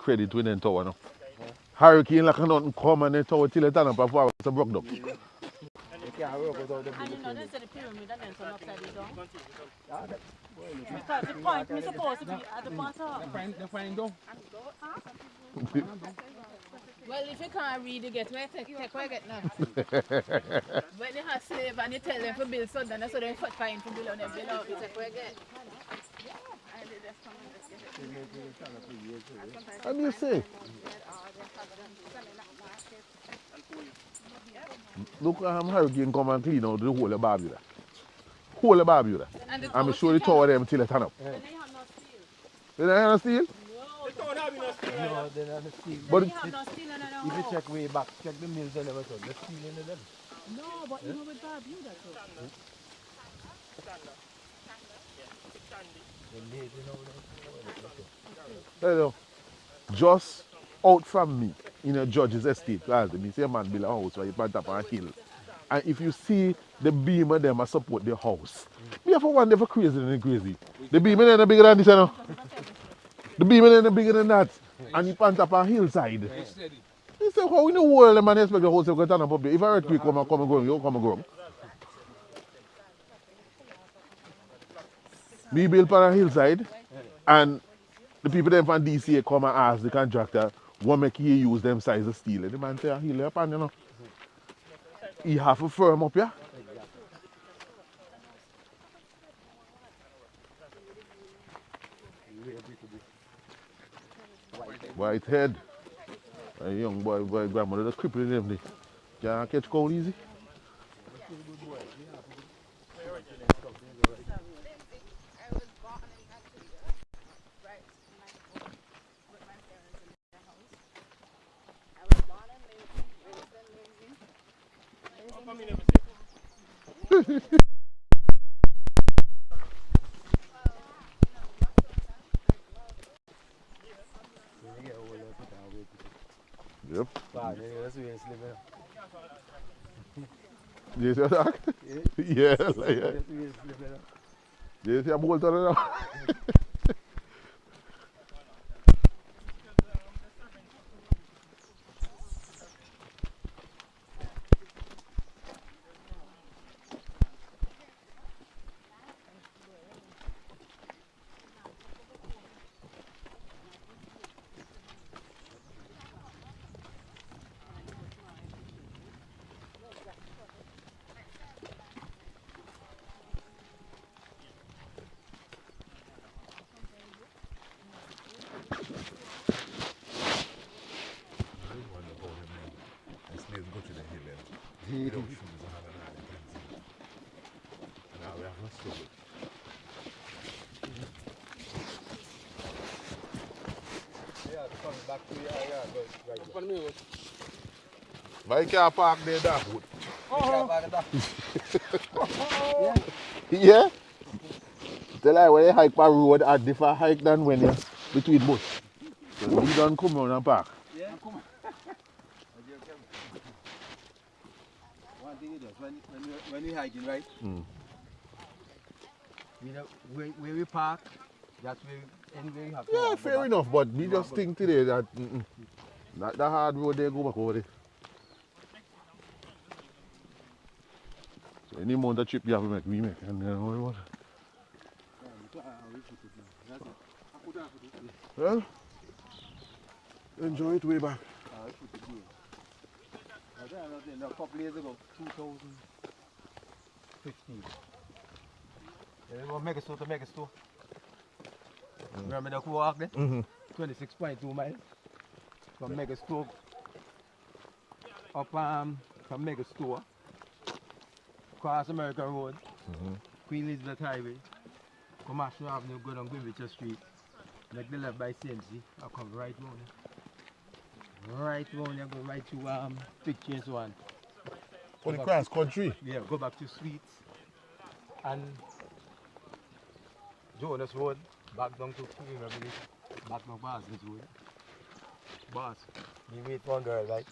credit when they tower now. Hurricane like nothing come and they tower till it turn up and forward so broke up. You can't work without them And you know, they say the pyramid and then turn upside down. Because the point is supposed to be at the bottom. They find out. Well, if you can't read, you get where take, take where you get now. when you have slave and you tell them to build something, that's what they fight fine to build on them. You know, you take where you get. Have you seen? Look um, how hurricane come and clean out the whole of Barbuda. Whole of Barbuda. I'm sure the tower them till it turn up. And They have no steel? They don't have no steel. No, they don't have steel. But they have no steel in their If you check way back, check the mills and everything, there's steel in them. No, but yeah. know with Barbuda too. Standard. Standard. Yeah, it's standard. They're late, you know. Them. Hello. Just out from me in a judge's estate, as me say a man build a house where you plant up on a hill. And if you see the beam of them a support the house, me have one for crazy than crazy. The beam in there bigger than this, you know. The beam in there bigger than that. And you plant up on a hillside. He say, how in the world the man expect the house to go turn up there? If a earthquake come and come and go, you come and go. We build on a hillside and the people them from DCA come and ask the contractor what make you use them size of steel. And the man "Ah, heal up and you know. He have a firm up here. White head. A young boy, boy grandmother just crippling. They can't catch cold easy. I was born in Antigua, right? My, with my parents in their house. I was born and raised, raised and lived in. How come you never say? So you get all of it and wait to Yep. Wow, then that's where it's living. You see that? yeah, like, yeah. That's where it's living. You see a bolt on it now? Yeah, coming back to your area, but right. Pardon me, what? Why can't park there that wood? Yeah, back back. Yeah? Tell I when you hike per road at different hike than when you between bush. So you don't come around and park. Yeah, come on. One thing is this, when, when, you, when you hiking, right? Mm. You know, where, where we park, that's where, anywhere you have to Yeah, fair back. enough, but we just think today that mm -mm, that the hard road they go back over there. Any amount of trip you have to make, we make. And then what what? Well, enjoy it way back. Uh, we put it here. I don't then, a couple years ago, 2015. There was a mega store to mega store. Remember the walk there? Mm-hmm. 26.2 miles. From mega store up um, from mega store across America Road, Mhm. Queen Elizabeth Highway, Commercial Avenue, go down Greenwich Street, make the left by CMC, I come right round here. Right round here, go right to um, Big Change One. For the cross country. Yeah, go back to Sweets and Jonas Road, back down to Queen Village, back down Basket Road. Boss, wait for one girl, right?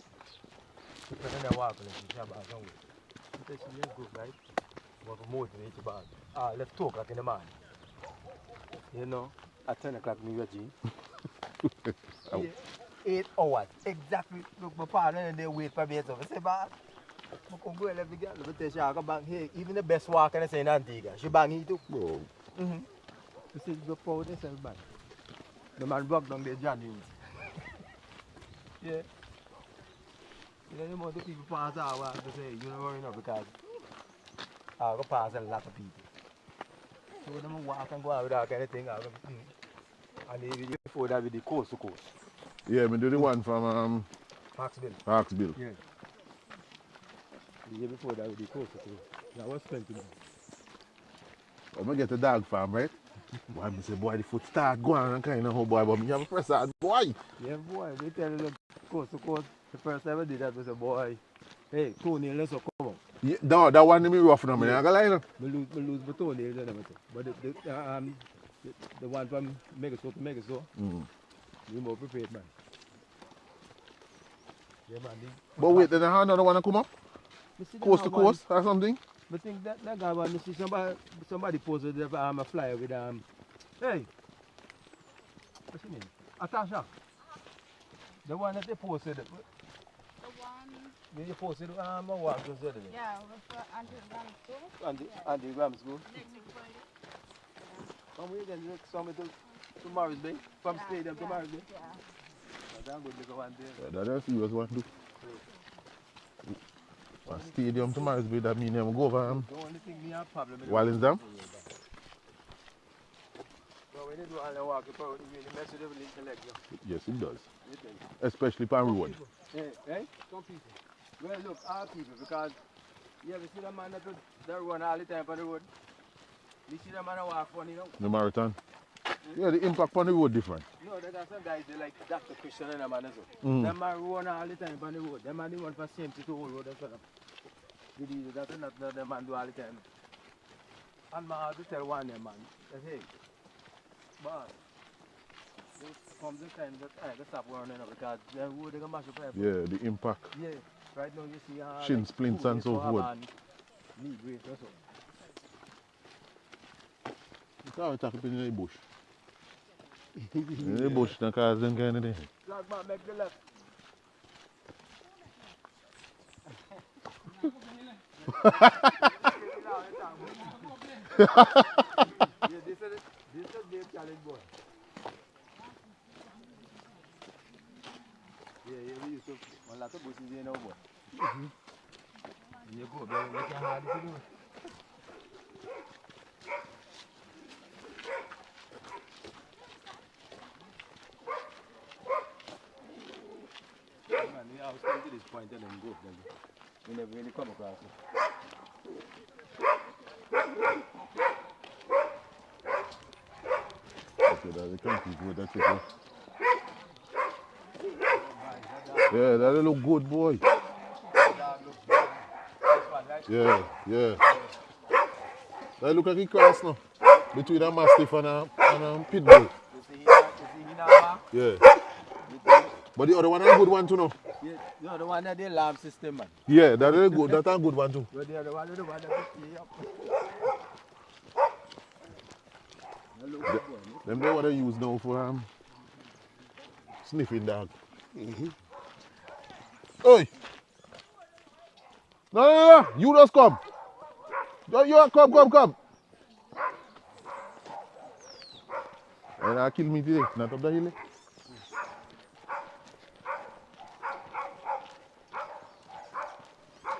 She put in walk and she said, "Boss, don't wait." She is good, right? But for motivate you, boss. Ah, 2 o'clock in the morning. You know, at 10 o'clock, with Jean. Ow. Eight hours, exactly. Look, my partner and they wait for me. I say, boss, I can go and let me get, tell you, I go bang here. Even the best walker in St. Antigua, she bang here too. Bro. Mm-hmm. You see, the themselves back. The man broke down there, John yeah. You know, the amount of people pass our way, to say, you know, you know, because I go pass a lot of people. So them walk and go out without anything. I go, mm. And even before that, with the coast to coast. Yeah, me do the one from um, Parksville. Parksville. Yeah. The year before that, with the coast to coast. That was 20 months. I'm gonna get a dog farm, right? Boy, me say, boy, the foot start going and kind of how boy, but me have a press out, boy. Yeah, boy, they tell you coast to coast. The first time I did that was a boy. Hey, toenail, let's come out. Yeah, no, that one me rough now, man. I gonna lie, lose, lose my toenails and everything. But the, the, um, the, the one from Megastore to Megastore, Mm. we more prepared, man. Yeah, man. But wait, then I have another one to come up? Coast to coast or something? I think that, that guy, man, me see somebody, somebody posted um, a flyer with, um, hey, what's your name? Atasha. The one that they posted, The one, they they um, a walk just the other day. yeah, with the anti-ram store. And the, and the Rams. Next week Friday. Come we then look some to, to Morris Bay, from Yeah, stadium to yeah, Morris Bay. Yeah. That's good to go one day. Yeah, that is serious one, do. A stadium to Marisville, that mean them go over um, The only thing we have problem with Wallinsdam? But when you do all the walk, you probably really mess with the intellect. Yes, it does. Especially pan road. Hey, hey? Some people. Well, look, our people, because you ever see the man that, that run all the time on the road? You see the man that walk funny, you know? The marathon. Yeah, the impact on the road different. No, there are some guys, they like Dr. Christian and them man as well. Mm. Them man run all the time on the road. Them man the one for same to the whole road as well. You do that and that, that them man do all the time. And man have to tell one them man, that hey, boss, comes the time that I have to stop running up because the road they gonna mash up everything. Yeah, the impact. Yeah, right now you see Shin splints and so forth. It's how it happen in the bush. In the bush, that cause them kind of thing. Black man make the left. yeah, this is this is Dave challenge boy. Yeah, yeah, we used to one lot of bushes here now, boy. Go, baby, make it hard to do. Man, we always come to this point and then go then. We never really come across it. Okay, that's the country road, that's it. Yeah, that look good, boy. Yeah, yeah. That look like he cross now. Between a mastiff and a, and um, a um, pit bull. Yeah. But the other one a good one too now. yeah, the one that they lamp system, man. Yeah, that is good. That a good one too. But the other one, the one that stay up. Them they what they use now for um sniffing dog. Mm-hmm. Oi! No, no, no, you just come. You, you come, come, come. And I kill me today, not up the hill.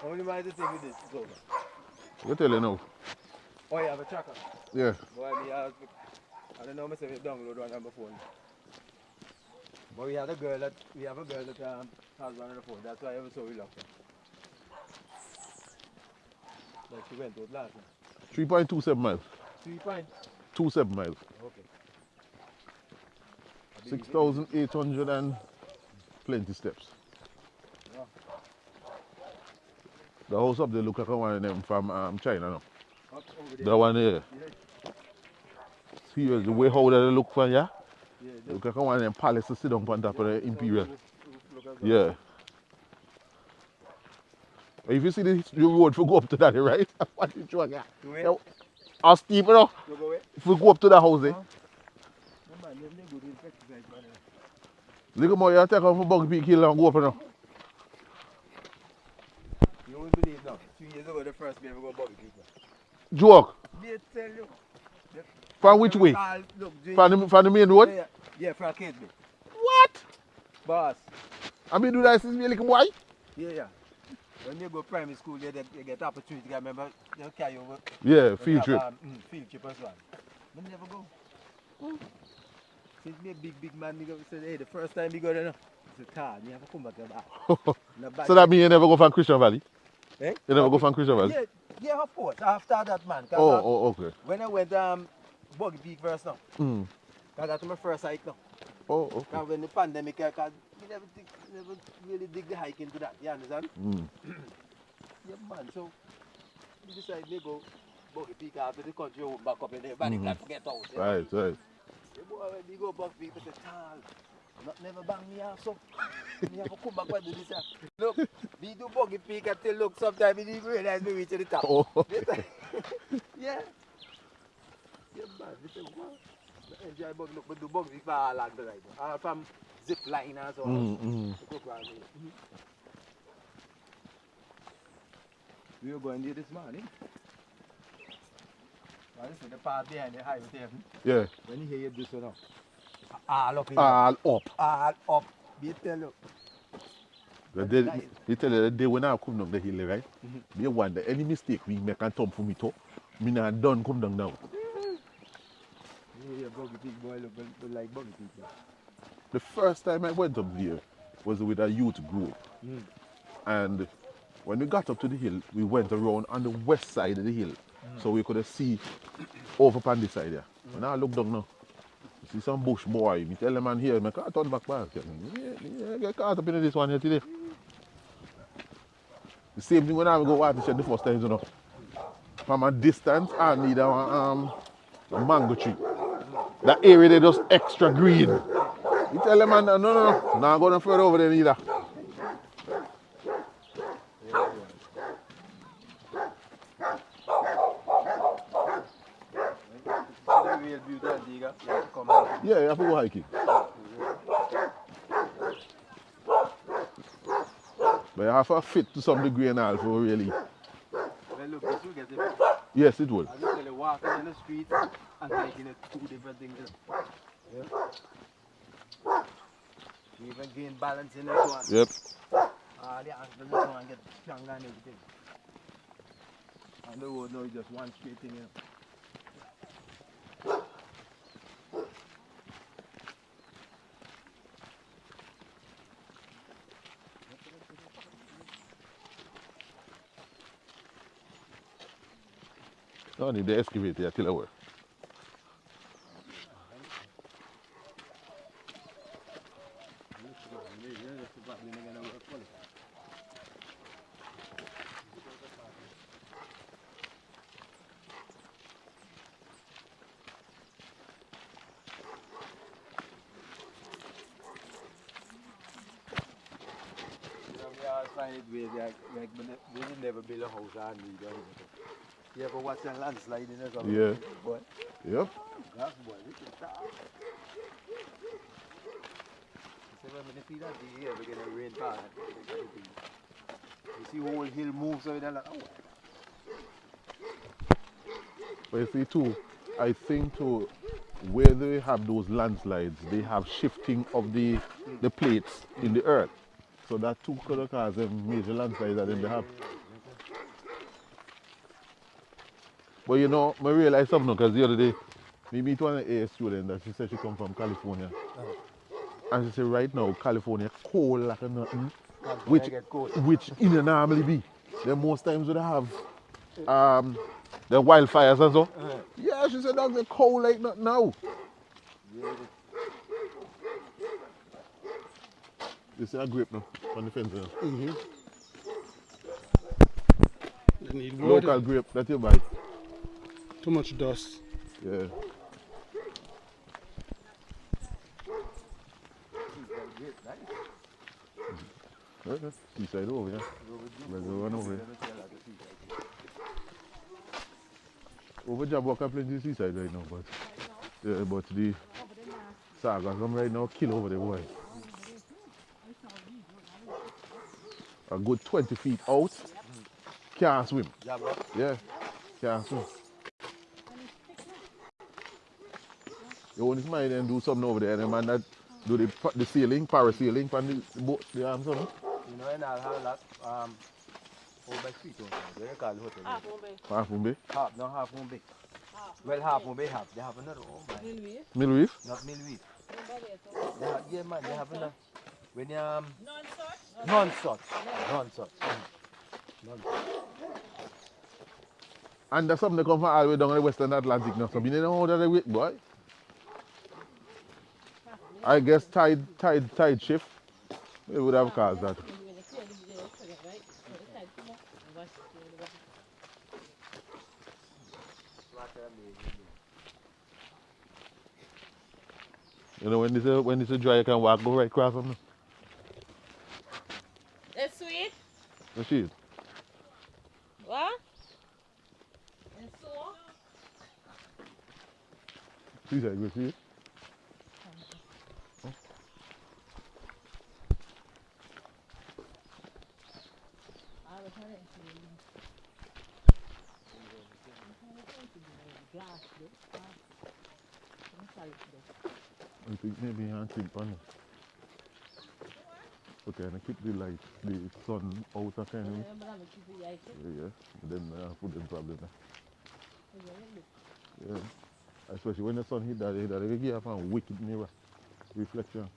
Only mind the thing with this is over. You tell you now. Oh, you have a tracker. Yeah. Boy, me have, I don't know myself if you download one on my phone. But we have a girl that, we have a girl that um, on the phone. That's why I was so reluctant. Like she went out last night. 3.27 miles. Three points. 27 miles. Okay. I believe it. 6,800 and plenty steps. Yeah. The house up there look like one of them from um, China now. Up over there. That one there. Serious, the way how they look for ya. Yeah, Look like one of them palaces sit down on top of the Imperial. At. Yeah. If you see the, the road for go up to that, right? what you? To where? Yeah. How steep, you know? Away. If we go up to that house, eh? No, man, them they good in exercise, man. Look at more, you take off from Boggy Peak Hill and go up, you know? You won't believe now. Two years ago, the first me ever go buggy people. Joke. They tell you. From which way? Look, From the, from the main road? Yeah, yeah, from Cades Bay. What? Boss. I mean, do that since we little boy? Yeah, yeah. When you go primary school, you, get- you get opportunity. I remember you carry over. Yeah, when field you have, trip. Um, mm, field trip as well. But never go. Since me a big, big man, me go say, hey, the first time you go there, no. I said, Tar, me have to come back here back. So that means you never go from Christian Valley? Eh? You never go from Christian Valley? Yeah, yeah, of course. After that, man. Oh, I- oh, okay. When I went um, Boggy Peak first now, Mm. cause that's my first hike now. Oh, okay. Cause when the pandemic, I cause we never, dig, never really dig the hike into that. You understand? Mm. Yeah, man. So we decided to go Buggy Peak after the country open back up and everybody Mhm. can forget out. you know? Right, right. Boy when we go Buggy Peak, I say, Tal, not never bang me off so. me have to come back and do this. ah." Look, we do Buggy Peak until look sometimes we didn't realize we reach the top. Oh, yeah. Yeah, man. We say, what? Enjoy bug look, but do bug if I land the ride. All from zip line and so on. mm, mm. To there. We were going there this morning. Now this is the part behind the highway there. hmm? Yeah. When you hear this one now. All up All up. All up. Be tell you. The day, he tell you the day when I come down the hill, right? Mhm. Me wonder any mistake we make and thumb for me too. Me not done come down now. You hear buggy big boy look, look like buggy people. The first time I went up there was with a youth group. Mm. And when we got up to the hill, we went around on the west side of the hill. So we could see over on this side there. When I look down now, you see some bush boy. Me tell the man here, I can't turn back back. Yeah, yeah, get caught up in this one here today. The same thing when I go shed the first time, you know. From a distance, I need a, um, a mango tree. That area they just extra green. You tell them man, no, no, no, not going further over there either. The to. Yeah, you have to go hiking. But you have to fit to some degree and all for oh, really. Get it. Yes, it will. I just walking in the street and hiking is two different things. Yeah. You even gain balance in this one. Yep. Ah, All the ankles this one get stronger and everything. And the road now is just one straight thing. Know. No need the excavator till I work. You know, we always find it weird, like, like we will never build a house on me. You ever watch a landsliding or something? Yeah. Boy, Yep. that's boy, we can talk. So when we see that the year, we're gonna rain bad. You see whole hill move, so they're like, oh, But you see too, I think too, where they have those landslides, they have shifting of the the plates in the earth. So that too could cause them major landslides that they have. But you know, I realize something because the other day, me meet one AA student that she said she come from California. And she said right now California cold like a nothing. Which which in a normally be. Then most times would have um the wildfires and so. Uh-huh. Yeah, she said that's the cold like nothing now. Yeah, You see a grip now on the fence there. Mm hmm. Local grape that you buy. Too much dust. Yeah. Seaside over here. Reservoir over here. Over Jabberwock Over the over right Over but over but Over sagas over right Over kill over the Over A good 20 feet out, can't swim. Yeah, bro. Yeah, can't swim. You want to smile and do something over there, the man that do the, pa- the sailing, parasailing from the boat, the arms on. You know, and I'll have that, um, over by Sweet Home, where you call the hotel. Ah, Bombay. Half Moon Bay. Half, no, half Moon Bay. Well, half Moon Bay, half. They have another, my, Middle Reef? not Millweed. They have, yeah, man, they have another. When you, um, Non-such? Non-such, non-such. Non-such. And there's something that come from all the way down the Western Atlantic now. So you know how that work, boy. I guess tide tide tide shift. It would have caused that. You know when it's a when it's a dry you can walk go right across them. It's sweet. You see it? What? It's so? See that you see it? I think maybe you can sleep on it. Okay, and I keep the light, the sun out of kind of. Yeah, yeah. Then uh, put them problem there. Yeah. Especially when the sun hit that, that they give a wicked mirror reflection.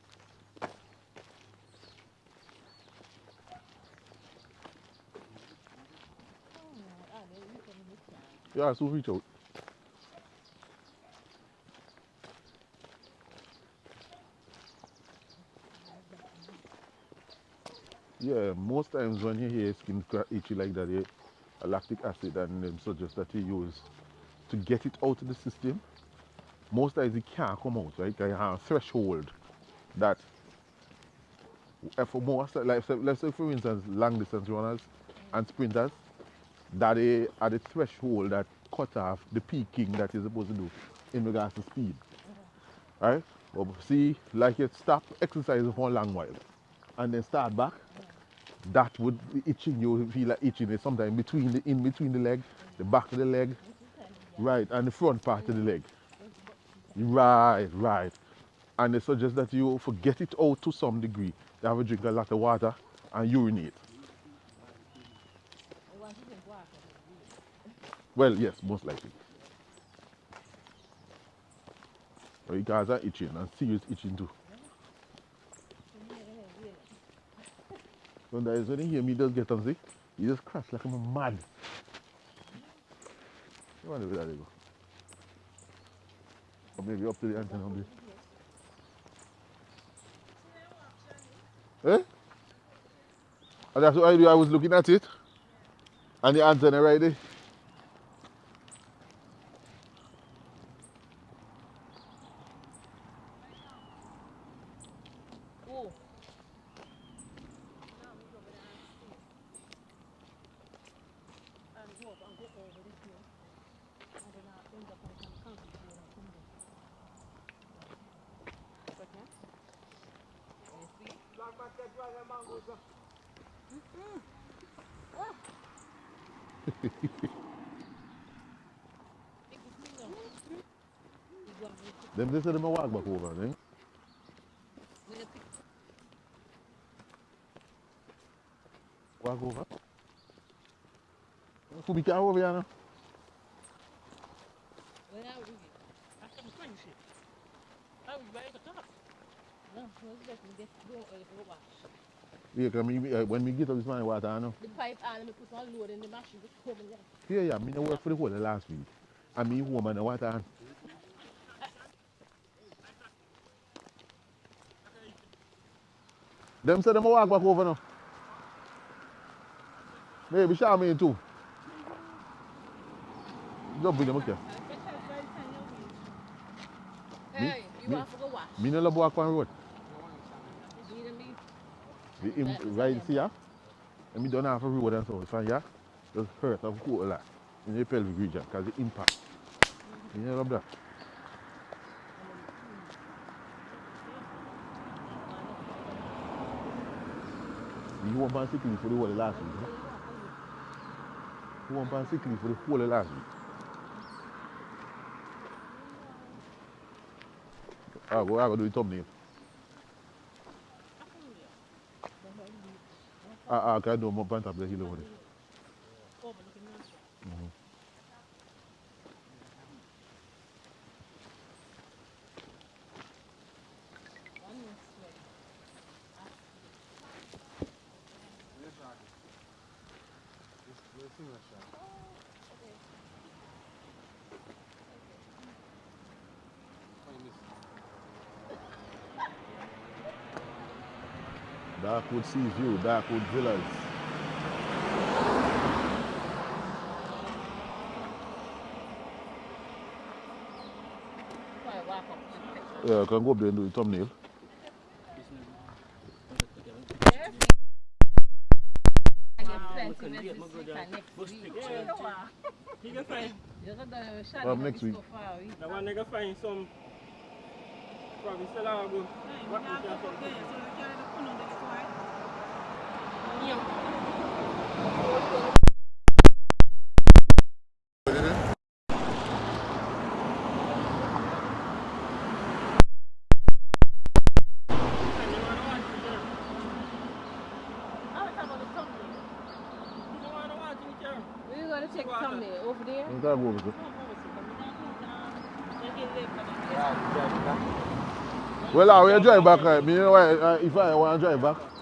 Yeah, so reach out. Yeah, most times when you hear skin itchy like that, yeah, a lactic acid and them suggest that you use to get it out of the system. Most times it can't come out, right? You have a threshold that for most like let's say for instance long distance runners and sprinters that they are the threshold that cut off the peaking that you're supposed to do in regards to speed. Right? But see, like you stop exercising for a long while and then start back, that would be itching you feel like itching it sometimes between the in between the leg, the back of the leg, right, and the front part of the leg. Right, right. And they suggest that you forget it out to some degree. You have a drink a lot of water and urinate. Well, yes, most likely. Guys are itching and serious itching too. When you hear me just get sick, you just crash like I'm mad. You wonder where they go. Or maybe up to the antenna on Eh? And that's what I do. I was looking at it. And the antenna right there. Oh. Them they say them a walk back over, eh? Walk over. Who be car over here now? Yeah, cause me, uh, when me get up this morning, what I know. The pipe and me put on load in the machine, just come in there. Yeah, yeah, me no work for the whole of last week. And me home and the water Them say them walk back over now. Maybe Charmaine too. Just bring them up here. Hey, you me, want to go watch? Me no love walk on road. The him right see ya. And me don't have a road and so it's fine, yeah? Just hurt of cool like in the pelvic region because the impact. You know love that? You want pan sick leave for the whole of last week. No? You want pan sick leave for the whole of last week. Ah, go I go do the thumbnail. Ah, ah, can I do more pan top of the hill over there? Darkwood Sea View, Darkwood Villas. Yeah, I can go up there and do the thumbnail. I get plenty messages this week and next week. You can find, You got the shot Um, next week. so far away. the find some, probably still have a good, what is that for? I was talking about the thumbnail. You want to watch it, Karen? We're going to check the thumbnail over there. You can go over there. Well, I will drive back. Uh, me, you know, why, uh, if I want to drive back.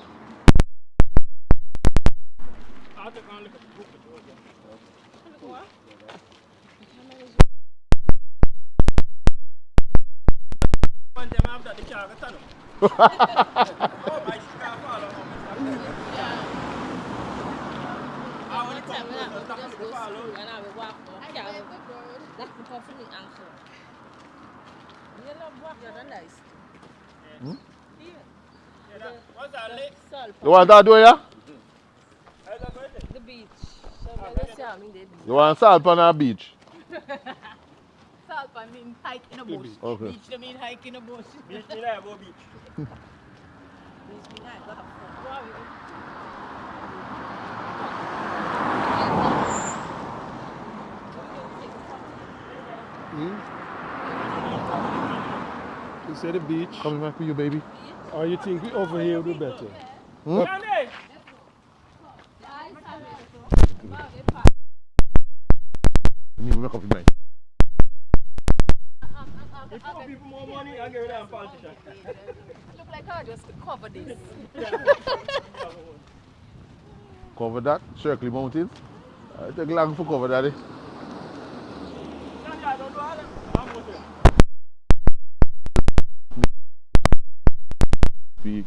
You want that do ya? How's that going there? the beach. So when they see me, they beach. You want salt on our beach? Salt I mean hike in a bush. Okay. Beach I mean hike in a bush. Beach, me like go beach. Beach mean hike, lot of fun. Wow, you- You say the beach. Coming back for you, baby. Or you think over here would be better? Johnny! You need to make up your mind. If poor people more money, I give them politician. Look like I just cover this. Cover that. Circle Mountains. Uh, it take long for cover that. Eh? Johnny, I don't do all that. I'm going to. Speak.